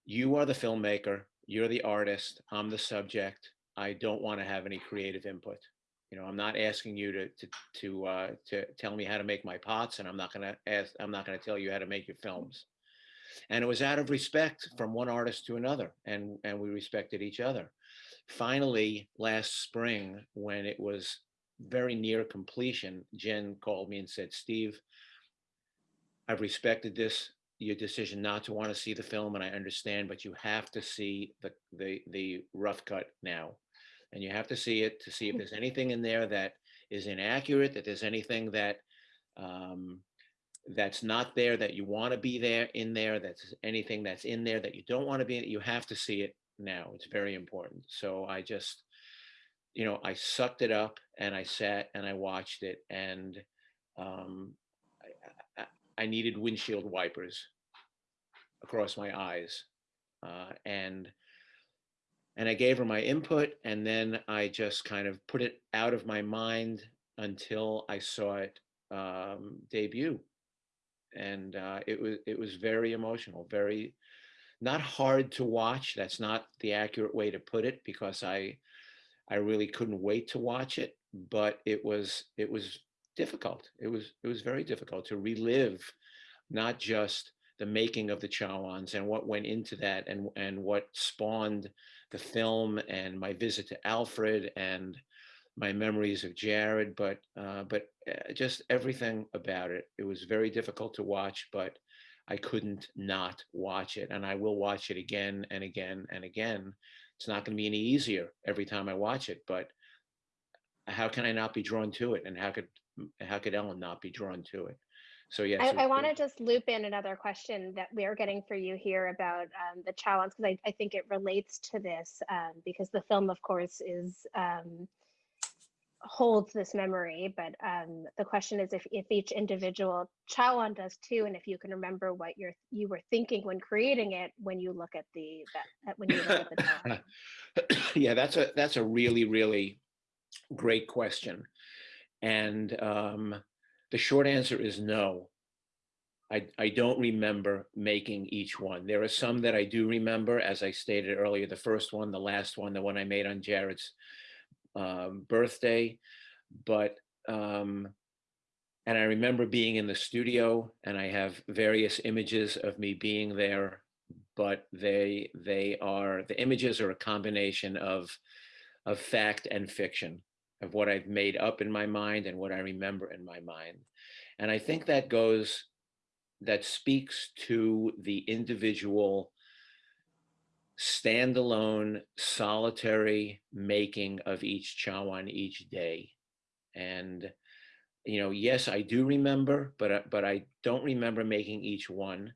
you are the filmmaker, you're the artist, I'm the subject. I don't want to have any creative input. You know, I'm not asking you to to to uh, to tell me how to make my pots, and I'm not going to ask. I'm not to tell you how to make your films. And it was out of respect from one artist to another, and and we respected each other. Finally, last spring, when it was very near completion, Jen called me and said, "Steve, I've respected this, your decision not to want to see the film, and I understand, but you have to see the, the, the rough cut now. And you have to see it to see if there's anything in there that is inaccurate, that there's anything that, um, that's not there that you want to be there in there, that's anything that's in there that you don't want to be, in you have to see it now. It's very important. So I just, you know, I sucked it up and I sat and I watched it and um, I, I, needed windshield wipers across my eyes. Uh, and and I gave her my input and then I just kind of put it out of my mind until I saw it um, debut. And uh, it was it was very emotional, very not hard to watch. That's not the accurate way to put it because I I really couldn't wait to watch it, but it was it was difficult. It was it was very difficult to relive not just the making of the Chawans and what went into that and and what spawned the film and my visit to Alfred and my memories of Jared, but uh, but uh, just everything about it. It was very difficult to watch, but I couldn't not watch it, and I will watch it again and again and again. It's not going to be any easier every time I watch it, but how can I not be drawn to it, and how could how could Ellen not be drawn to it? So yes, I, I want to just loop in another question that we are getting for you here about um, the challenge because I, I think it relates to this um, because the film, of course, is um, holds this memory. But um, the question is if, if each individual Chawan does too, and if you can remember what you're you were thinking when creating it when you look at the that when you look at the yeah, that's a that's a really really great question, and um, the short answer is no. I I don't remember making each one. There are some that I do remember, as I stated earlier. The first one, the last one, the one I made on Jared's um, birthday, but um, and I remember being in the studio, and I have various images of me being there, but they they are the images are a combination of of fact and fiction of what I've made up in my mind and what I remember in my mind. And I think that goes, that speaks to the individual standalone, solitary making of each Chawan each day. And, you know, yes, I do remember, but, but I don't remember making each one.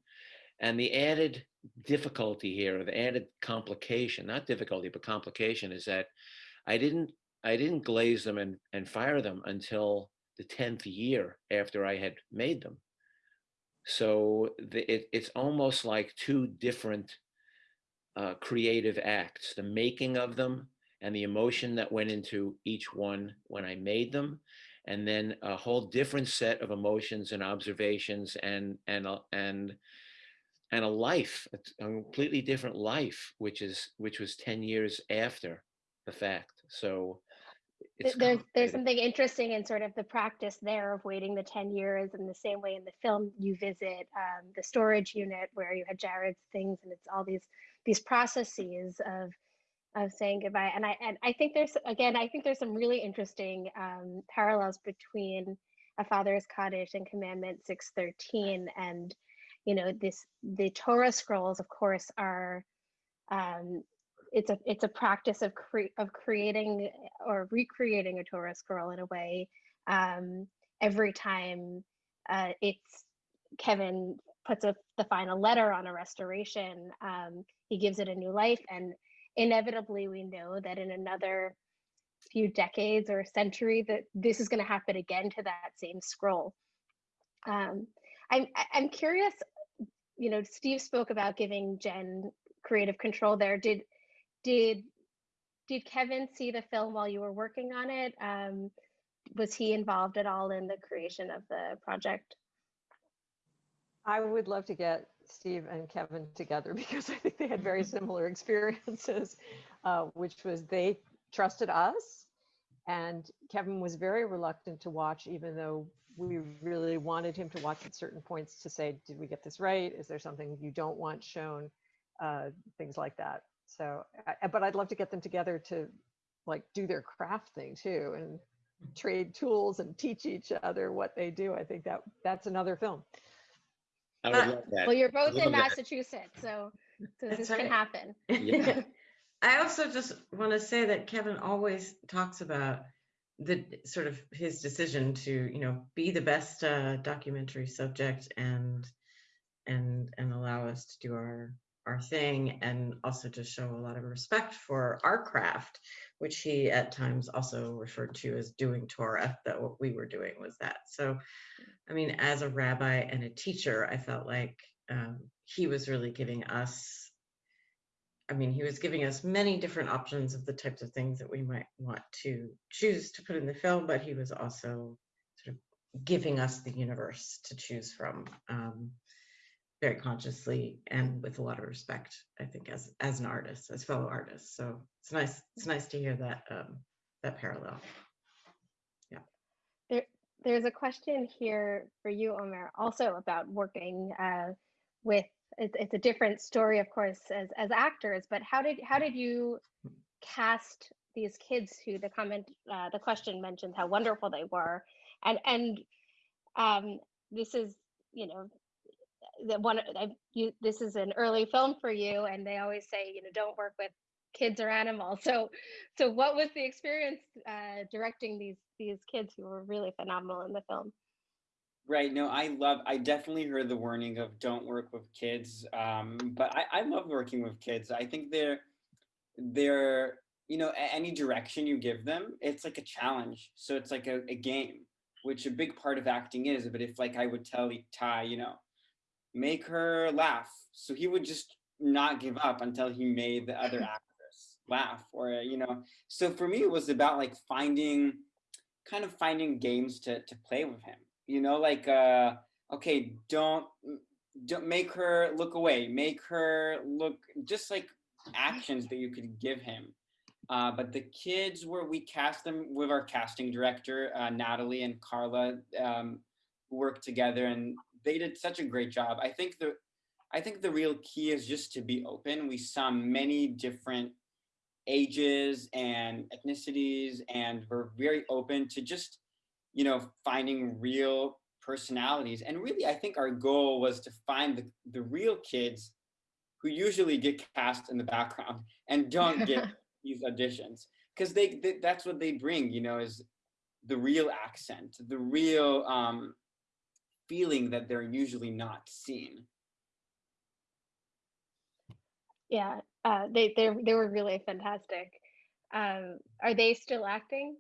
And the added difficulty here, the added complication, not difficulty, but complication is that I didn't I didn't glaze them and, and fire them until the 10th year after I had made them. So the, it, it's almost like two different uh, creative acts, the making of them and the emotion that went into each one when I made them, and then a whole different set of emotions and observations and and and and a life, a completely different life, which is which was 10 years after the fact. So it's there's there's something interesting in sort of the practice there of waiting the 10 years in the same way in the film you visit um, the storage unit where you had jared's things and it's all these these processes of of saying goodbye and i and i think there's again i think there's some really interesting um, parallels between a father's cottage and commandment 613 and you know this the torah scrolls of course are um, it's a it's a practice of cre- of creating or recreating a Torah scroll in a way um, every time uh, it's Kevin puts a, the final letter on a restoration. Um, he gives it a new life, and inevitably, we know that in another few decades or a century, that this is going to happen again to that same scroll. Um, I'm I'm curious. You know, Steve spoke about giving Jen creative control. There, did did did Kevin see the film while you were working on it? Um, was he involved at all in the creation of the project? I would love to get Steve and Kevin together because I think they had very similar experiences, uh, which was they trusted us. And Kevin was very reluctant to watch, even though we really wanted him to watch at certain points to say, did we get this right? Is there something you don't want shown? Uh, things like that. So, I- but I'd love to get them together to like do their craft thing too and trade tools and teach each other what they do. I think that that's another film. I would Uh, love that. Well, you're both in that. Massachusetts, so, so That's this can happen. Yeah. I also just want to say that Kevin always talks about the sort of his decision to, you know, be the best uh, documentary subject and and and allow us to do our our thing and also to show a lot of respect for our craft, which he at times also referred to as doing Torah. That what we were doing was that. So, I mean, as a rabbi and a teacher, I felt like um, he was really giving us I mean, he was giving us many different options of the types of things that we might want to choose to put in the film, but he was also sort of giving us the universe to choose from um, very consciously and with a lot of respect, I think, as as an artist, as fellow artists. So it's nice, it's nice to hear that um, that parallel. Yeah. There, There's a question here for you, Omer, also about working uh, with. It's, it's a different story, of course, as as actors. But how did how did you cast these kids who the comment uh, the question mentions how wonderful they were, and and um, this is you know the one I, you this is an early film for you, and they always say you know don't work with kids or animals. So so what was the experience uh, directing these these kids who were really phenomenal in the film? Right. No, I love, I definitely heard the warning of don't work with kids. Um, but I, I love working with kids. I think they're, they're, you know, any direction you give them, it's like a challenge. So it's like a, a game, which a big part of acting is. But if like I would tell Ty, you know, make her laugh. So he would just not give up until he made the other actress laugh or, you know, so for me, it was about like finding, kind of finding games to, to play with him you know like uh okay don't don't make her look away make her look just like actions that you could give him uh, but the kids were we cast them with our casting director uh, natalie and carla um, worked together and they did such a great job. I think the i think the real key is just to be open. We saw many different ages and ethnicities and we're very open to just you know, finding real personalities. And really, I think our goal was to find the, the real kids who usually get cast in the background and don't get these auditions. Because they, they, that's what they bring, you know, is the real accent, the real um, feeling that they're usually not seen. Yeah, uh, they they they were really fantastic. Um, are they still acting?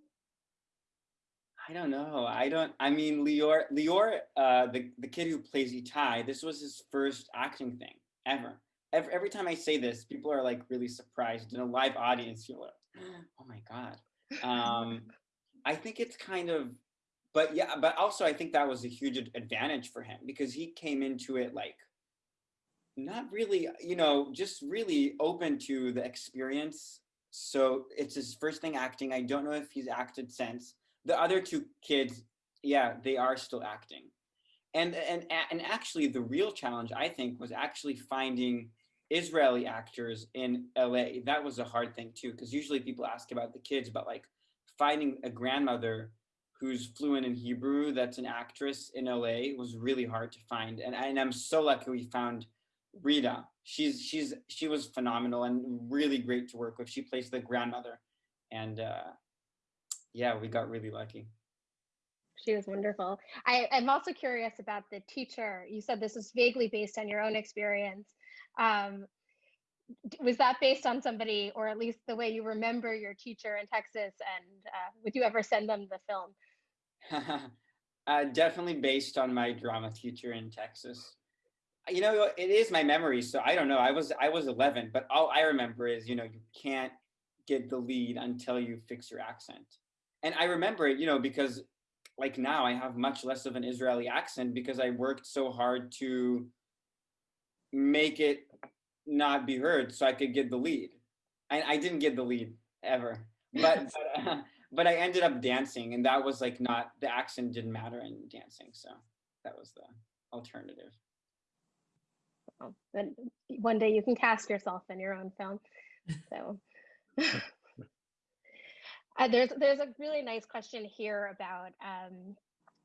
I don't know. I don't. I mean, Lior, Lior, uh, the the kid who plays Itai, this was his first acting thing ever. Every, every time I say this, people are like really surprised. In a live audience, you're like, "Oh my god." Um, I think it's kind of, but yeah, but also I think that was a huge advantage for him because he came into it like not really, you know, just really open to the experience. So it's his first thing acting. I don't know if he's acted since the other two kids, yeah, they are still acting. And, and, and actually the real challenge I think was actually finding Israeli actors in LA. That was a hard thing too, because usually people ask about the kids, but like finding a grandmother who's fluent in Hebrew, that's an actress in LA was really hard to find. And, and I'm so lucky we found Rita. She's, she's, she was phenomenal and really great to work with. She plays the grandmother and uh, yeah, we got really lucky. She was wonderful. I, I'm also curious about the teacher. You said this is vaguely based on your own experience. Um, was that based on somebody, or at least the way you remember your teacher in Texas? And uh, would you ever send them the film? uh, definitely based on my drama teacher in Texas. You know, it is my memory, so I don't know. I was I was 11, but all I remember is you know you can't get the lead until you fix your accent. And I remember it, you know, because like now I have much less of an Israeli accent because I worked so hard to make it not be heard so I could get the lead. I, I didn't get the lead ever, but but, uh, but I ended up dancing, and that was like not the accent didn't matter in dancing, so that was the alternative. Then one day you can cast yourself in your own film. So uh, there's there's a really nice question here about um,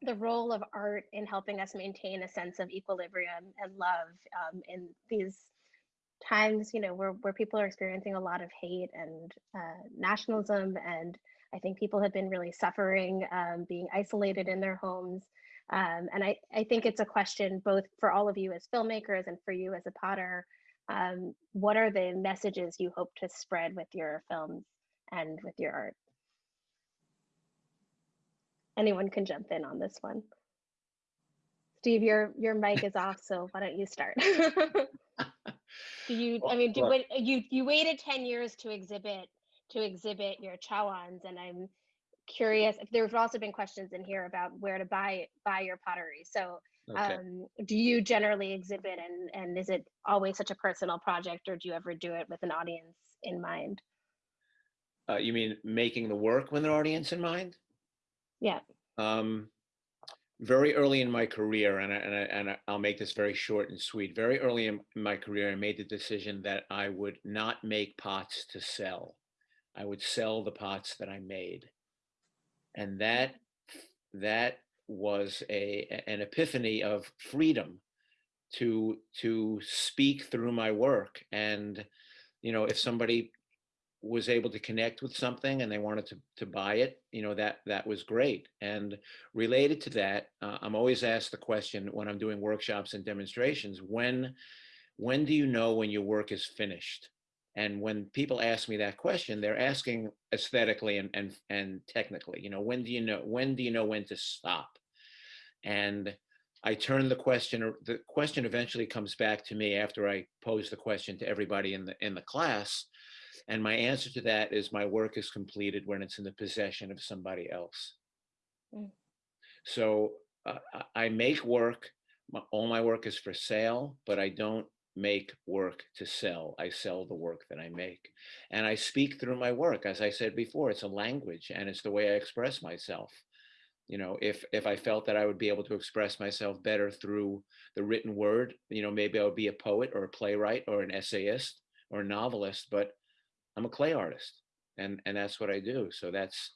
the role of art in helping us maintain a sense of equilibrium and love um, in these times, you know, where, where people are experiencing a lot of hate and uh, nationalism. And I think people have been really suffering, um, being isolated in their homes. Um, and I, I think it's a question both for all of you as filmmakers and for you as a potter. Um, what are the messages you hope to spread with your films and with your art? Anyone can jump in on this one. Steve, your your mic is off, so why don't you start? do you? I mean, do, you you waited ten years to exhibit to exhibit your chawans, and I'm curious if there's also been questions in here about where to buy buy your pottery. So, Okay. um, do you generally exhibit, and and is it always such a personal project, or do you ever do it with an audience in mind? Uh, you mean making the work with an audience in mind? Yeah. Um, very early in my career, and I, and I, and I'll make this very short and sweet. Very early in my career, I made the decision that I would not make pots to sell. I would sell the pots that I made, and that that was a an epiphany of freedom to to speak through my work. And you know if somebody was able to connect with something and they wanted to to buy it you know that that was great. And related to that uh, i'm always asked the question when i'm doing workshops and demonstrations when when do you know when your work is finished and when people ask me that question they're asking aesthetically and and, and technically you know when do you know when do you know when to stop and I turn the question, or the question eventually comes back to me after I pose the question to everybody in the in the class. And my answer to that is my work is completed when it's in the possession of somebody else. Mm. So uh, I I make work, my, all my work is for sale, but I don't make work to sell. I sell the work that I make. And I speak through my work. As I said before, it's a language and it's the way I express myself you know if if i felt that i would be able to express myself better through the written word you know maybe i would be a poet or a playwright or an essayist or a novelist but i'm a clay artist and and that's what i do so that's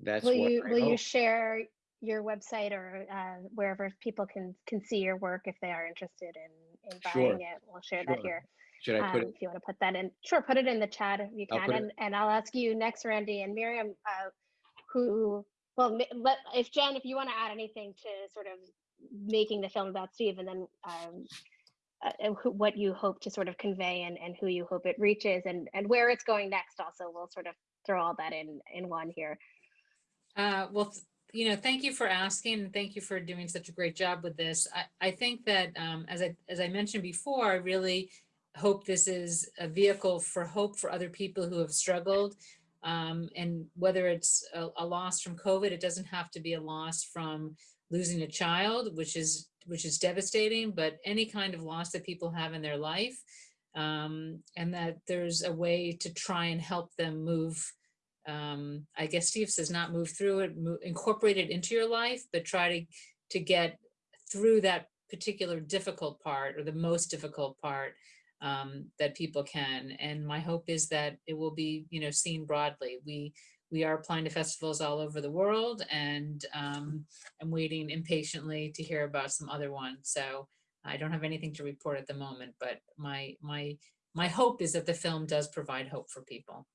that's will what you I will you share your website or uh, wherever people can can see your work if they are interested in in buying Sure, it? We'll share that here. should i put Um, it if you want to put that in, sure, put it in the chat if you can, put it- and and I'll ask you next, Randy and Miriam, uh, who. Well, let if Jen, if you want to add anything to sort of making the film about Steve, and then um, uh, who, what you hope to sort of convey and, and who you hope it reaches and, and where it's going next also we'll sort of throw all that in in one here Uh, well, th- you know, thank you for asking and thank you for doing such a great job with this. I, I think that, um, as I, as I mentioned before, I really hope this is a vehicle for hope for other people who have struggled. Um, and whether it's a, a loss from COVID, it doesn't have to be a loss from losing a child, which is, which is devastating, but any kind of loss that people have in their life. Um, and that there's a way to try and help them move um, I guess Steve says not move through it, move, incorporate it into your life, but try to, to get through that particular difficult part or the most difficult part um, that people can. And my hope is that it will be, you know, seen broadly. We, we are applying to festivals all over the world and um, I'm waiting impatiently to hear about some other ones. So I don't have anything to report at the moment, but my, my, my hope is that the film does provide hope for people.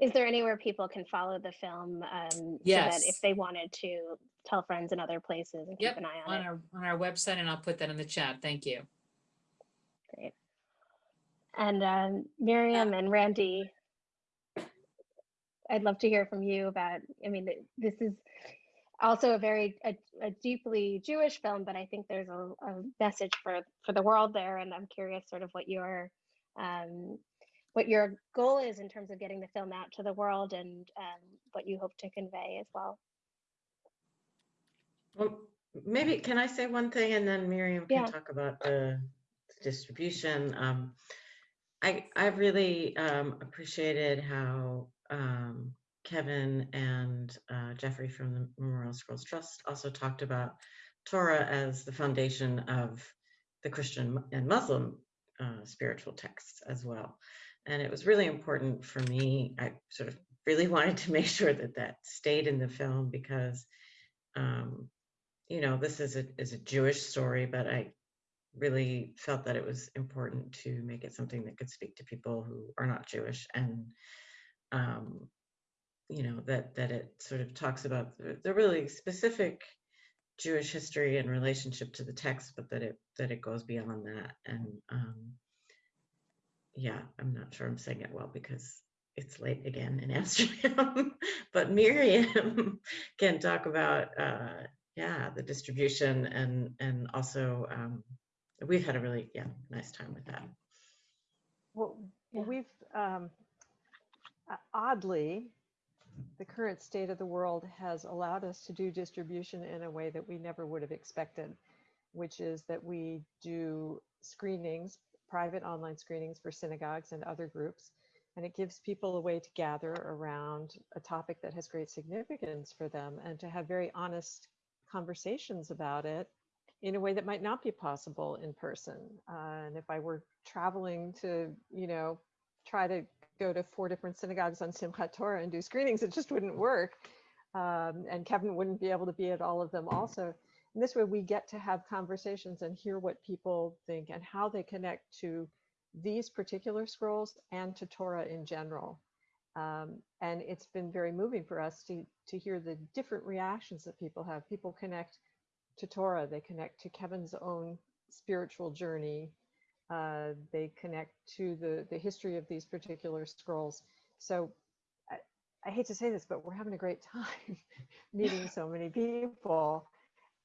Is there anywhere people can follow the film um, so that Yes. if they wanted to tell friends in other places and keep an eye on, on it our, on our website, and I'll put that in the chat. Thank you. great and um, miriam and randy i'd love to hear from you about i mean this is also a very a, a deeply jewish film but i think there's a, a message for for the world there and i'm curious sort of what your um, what your goal is in terms of getting the film out to the world and um, what you hope to convey as well Well, maybe, can I say one thing and then Miriam can Yeah. talk about the distribution? Um, I, I really um, appreciated how um, Kevin and uh, Jeffrey from the Memorial Scrolls Trust also talked about Torah as the foundation of the Christian and Muslim uh, spiritual texts as well. And it was really important for me. I sort of really wanted to make sure that that stayed in the film because um, you know, this is a is a Jewish story, but I really felt that it was important to make it something that could speak to people who are not Jewish and um, you know that that it sort of talks about the, the really specific Jewish history and relationship to the text, but that it that it goes beyond that. And um, yeah, I'm not sure I'm saying it well because it's late again in Amsterdam. but Miriam can talk about uh, yeah the distribution and and also um, we've had a really yeah nice time with that. Well, Yeah. we've um, o- oddly, the current state of the world has allowed us to do distribution in a way that we never would have expected, which is that we do screenings, private online screenings for synagogues and other groups. And it gives people a way to gather around a topic that has great significance for them and to have very honest conversations about it in a way that might not be possible in person. Uh, and if I were traveling to, you know, try to go to four different synagogues on Simchat Torah and do screenings, it just wouldn't work. Um, and Kevin wouldn't be able to be at all of them also. And this way we get to have conversations and hear what people think and how they connect to these particular scrolls and to Torah in general. Um, and it's been very moving for us to, to hear the different reactions that people have. People connect to Torah, they connect to Kevin's own spiritual journey, uh, they connect to the, the history of these particular scrolls. So I, I hate to say this, but we're having a great time meeting so many people.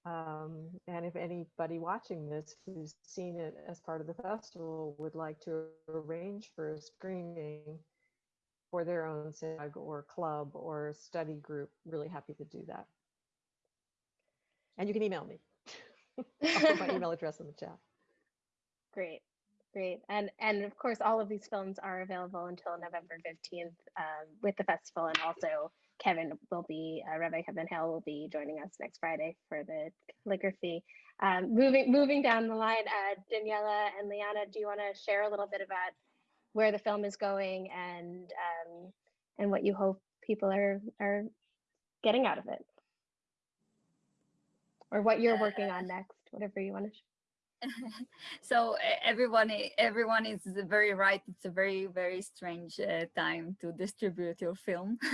Um, and if anybody watching this who's seen it as part of the festival would like to arrange for a screening for their own synagogue or club or study group, really happy to do that. And you can email me. I'll put my email address in the chat. Great, great. And and of course, all of these films are available until November 15th um, with the festival. And also, Kevin will be, uh, Rabbi Kevin Hale will be joining us next Friday for the calligraphy. Um, moving moving down the line, uh, Daniela and Liana, do you want to share a little bit about where the film is going and um, and what you hope people are are getting out of it? Or what you're working on next, whatever you want to so everyone everyone is very right. It's a very very strange uh, time to distribute your film.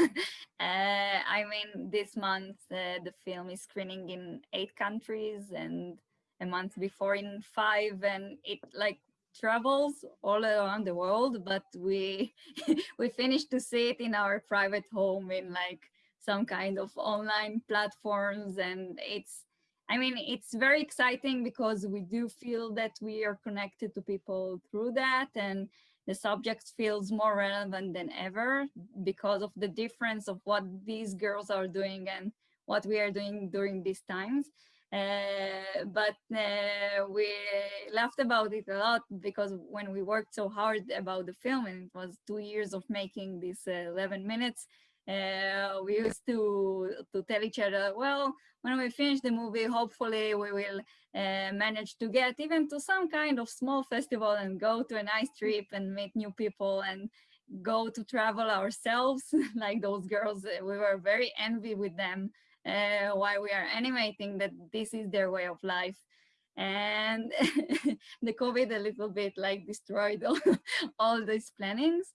Uh, i mean this month uh, the film is screening in eight countries and a month before in five and it like travels all around the world but we we finished to see it in our private home in like some kind of online platforms and it's I mean, it's very exciting because we do feel that we are connected to people through that and the subject feels more relevant than ever because of the difference of what these girls are doing and what we are doing during these times. Uh, but uh, we laughed about it a lot because when we worked so hard about the film and it was two years of making these uh, 11 minutes, uh, we used to to tell each other, well, when we finish the movie, hopefully we will uh, manage to get even to some kind of small festival and go to a nice trip and meet new people and go to travel ourselves like those girls. We were very envy with them uh, while we are animating that this is their way of life. And the COVID a little bit like destroyed all, all these plannings.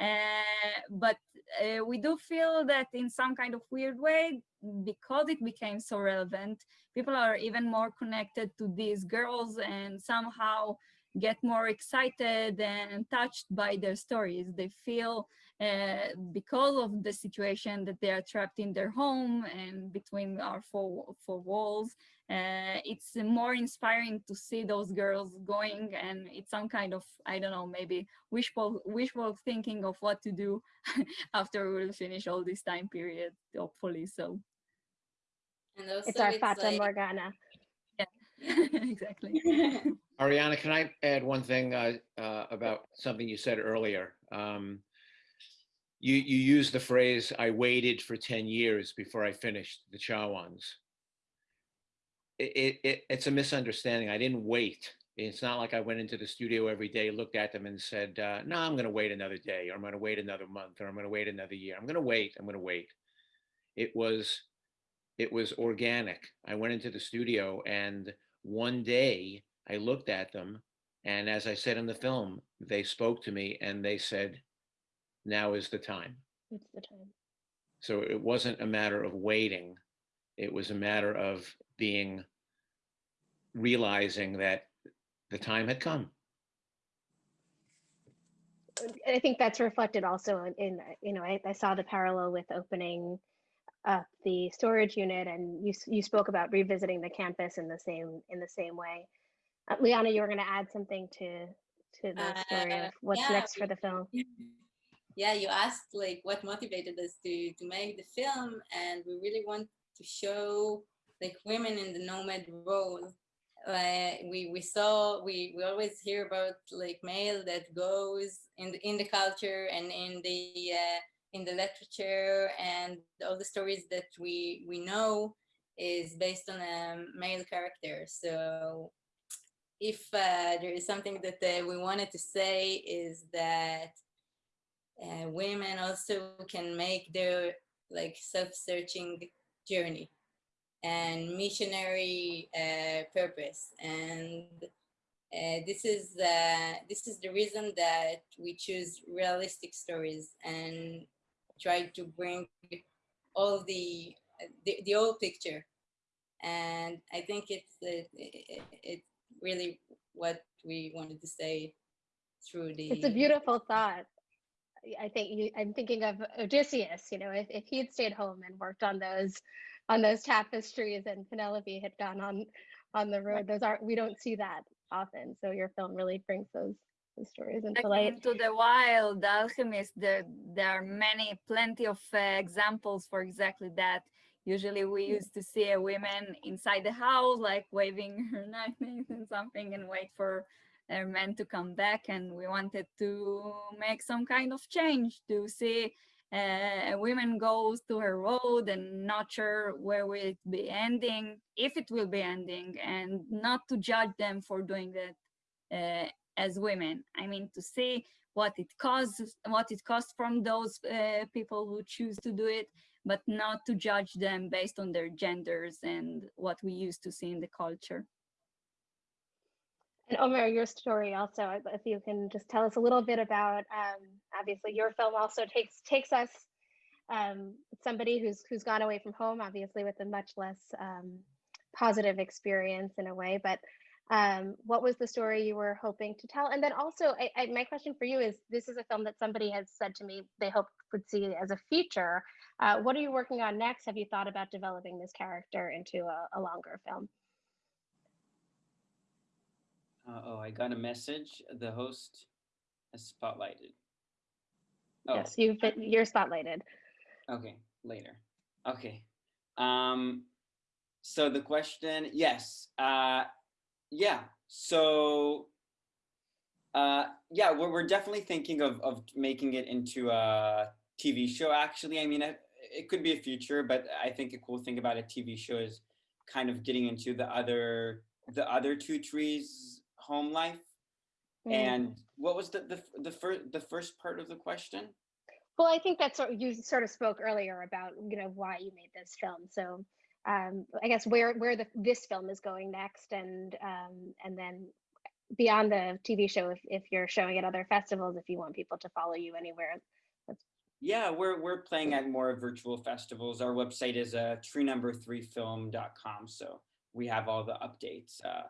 Uh, but uh, we do feel that in some kind of weird way, because it became so relevant, people are even more connected to these girls and somehow get more excited and touched by their stories. They feel uh, because of the situation that they are trapped in their home and between our four, four walls, uh, it's more inspiring to see those girls going and it's some kind of, I don't know, maybe wishful, wishful thinking of what to do after we will finish all this time period, hopefully. So And also It's our Fata like- Morgana. Yeah, exactly. Ariana, can I add one thing uh, uh, about something you said earlier? Um, You, you used the phrase, I waited for 10 years before I finished the Chawans. It, it, it- it's a misunderstanding. I didn't wait. It's not like I went into the studio every day, looked at them and said, uh, no, I'm going to wait another day, or I'm going to wait another month, or I'm going to wait another year. I'm going to wait, I'm going to wait. It was it was organic. I went into the studio and one day I looked at them and as I said in the film, they spoke to me and they said, now is the time. It's the time. So it wasn't a matter of waiting. It was a matter of being, realizing that the time had come. And I think that's reflected also in, in you know, I, I saw the parallel with opening up the storage unit and you, you spoke about revisiting the campus in the same, in the same way. Uh, Liana, you were going to add something to, to the story Uh, of what's yeah, next for the film. yeah you asked like what motivated us to to make the film and we really want to show like women in the nomad role. We we saw we we always hear about like male that goes in the in the culture and in the uh, in the literature and all the stories that we we know is based on a male character so if uh, there is something that uh, we wanted to say is that uh, women also can make their like self-searching journey and missionary uh, purpose and uh, this is uh, this is the reason that we choose realistic stories and try to bring all the the, the picture and i think it's it, it, it's really what we wanted to say through the It's a beautiful thought. I- think you, I'm thinking of Odysseus, you know, if, if he'd stayed home and worked on those, on those tapestries and Penelope had gone on, on the road, those aren't, we don't see that often. So your film really brings those, those stories into light. into the wild, the alchemist, there, there are many, plenty of uh, examples for exactly that. Usually we used to see a woman inside the house, like waving her knife and something and wait for her meant to come back. And we wanted to make some kind of change to see uh, a woman goes to her road and not sure where will it be ending, if it will be ending, and not to judge them for doing that uh, as women. I mean, to see what it costs, what it costs from those uh, people who choose to do it, but not to judge them based on their genders and what we used to see in the culture. And Omer, your story also, if you can just tell us a little bit about, um, obviously your film also takes, takes us, um, somebody who's, who's gone away from home, obviously with a much less, um, positive experience in a way, but, um, what was the story you were hoping to tell? And then also, I, I, my question for you is, this is a film that somebody has said to me they hope would see as a feature. Uh, what are you working on next? Have you thought about developing this character into a, a longer film? Uh, oh, I got a message. The host has spotlighted. Oh, Yes, you've been, you're spotlighted. okay, later. Okay. Um, so the question, yes, uh, yeah. So, uh, yeah, we're we're definitely thinking of of making it into a TV show. Actually, I mean, it, it could be a future, but I think a cool thing about a TV show is kind of getting into the other the other two trees home life. Mm. And what was the the the first the first part of the question? Well, I think that's what you sort of spoke earlier about, you know, why you made this film. So um, I guess where where the this film is going next, and um, and then beyond the TV show, if if you're showing at other festivals, if you want people to follow you anywhere. Yeah, we're we're playing at more virtual festivals. Our website is uh, tree number three film.com. So we have all the updates uh,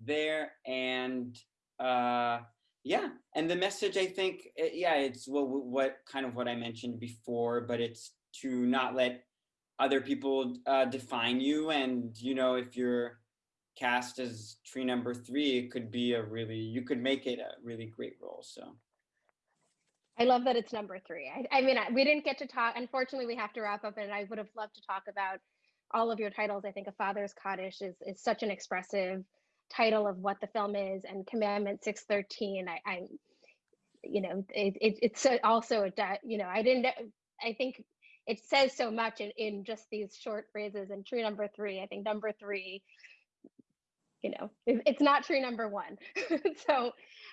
there. And uh, yeah, and the message I think, uh, yeah, it's what what kind of what I mentioned before, but it's to not let other people uh, define you. And you know, if you're cast as tree number three, it could be a really you could make it a really great role. So. I love that it's number three. I, I mean, I, we didn't get to talk. Unfortunately, we have to wrap up, and I would have loved to talk about all of your titles. I think A Father's Cottage is is such an expressive title of what the film is, and Commandment six thirteen. I, I, you know, it, it it's also a you know, I didn't. I think it says so much in in just these short phrases. And tree number three. I think number three. You know, it, it's not tree number one. so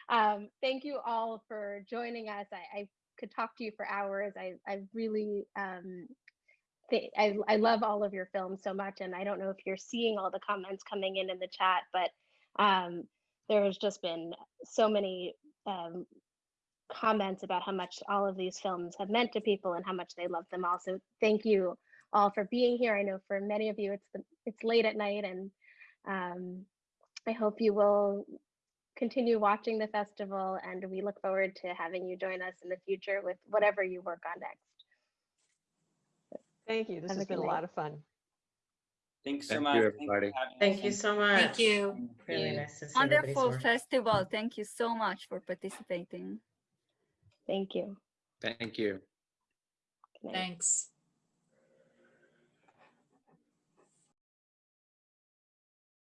um, thank you all for joining us. I, I could talk to you for hours. I, I really um, I, I love all of your films so much, and I don't know if you're seeing all the comments coming in in the chat, but um, there's just been so many um, comments about how much all of these films have meant to people and how much they love them all. So thank you all for being here. I know for many of you, it's the, it's late at night, and um, I hope you will continue watching the festival, and we look forward to having you join us in the future with whatever you work on next. Thank you. This Have a has been good a lot of fun. Thanks so Thank much. you, everybody. Thank you so much. Thank you. Really you. nice to see everybody's Wonderful work. festival. Thank you so much for participating. Thank you. Thank you. Good. Thanks.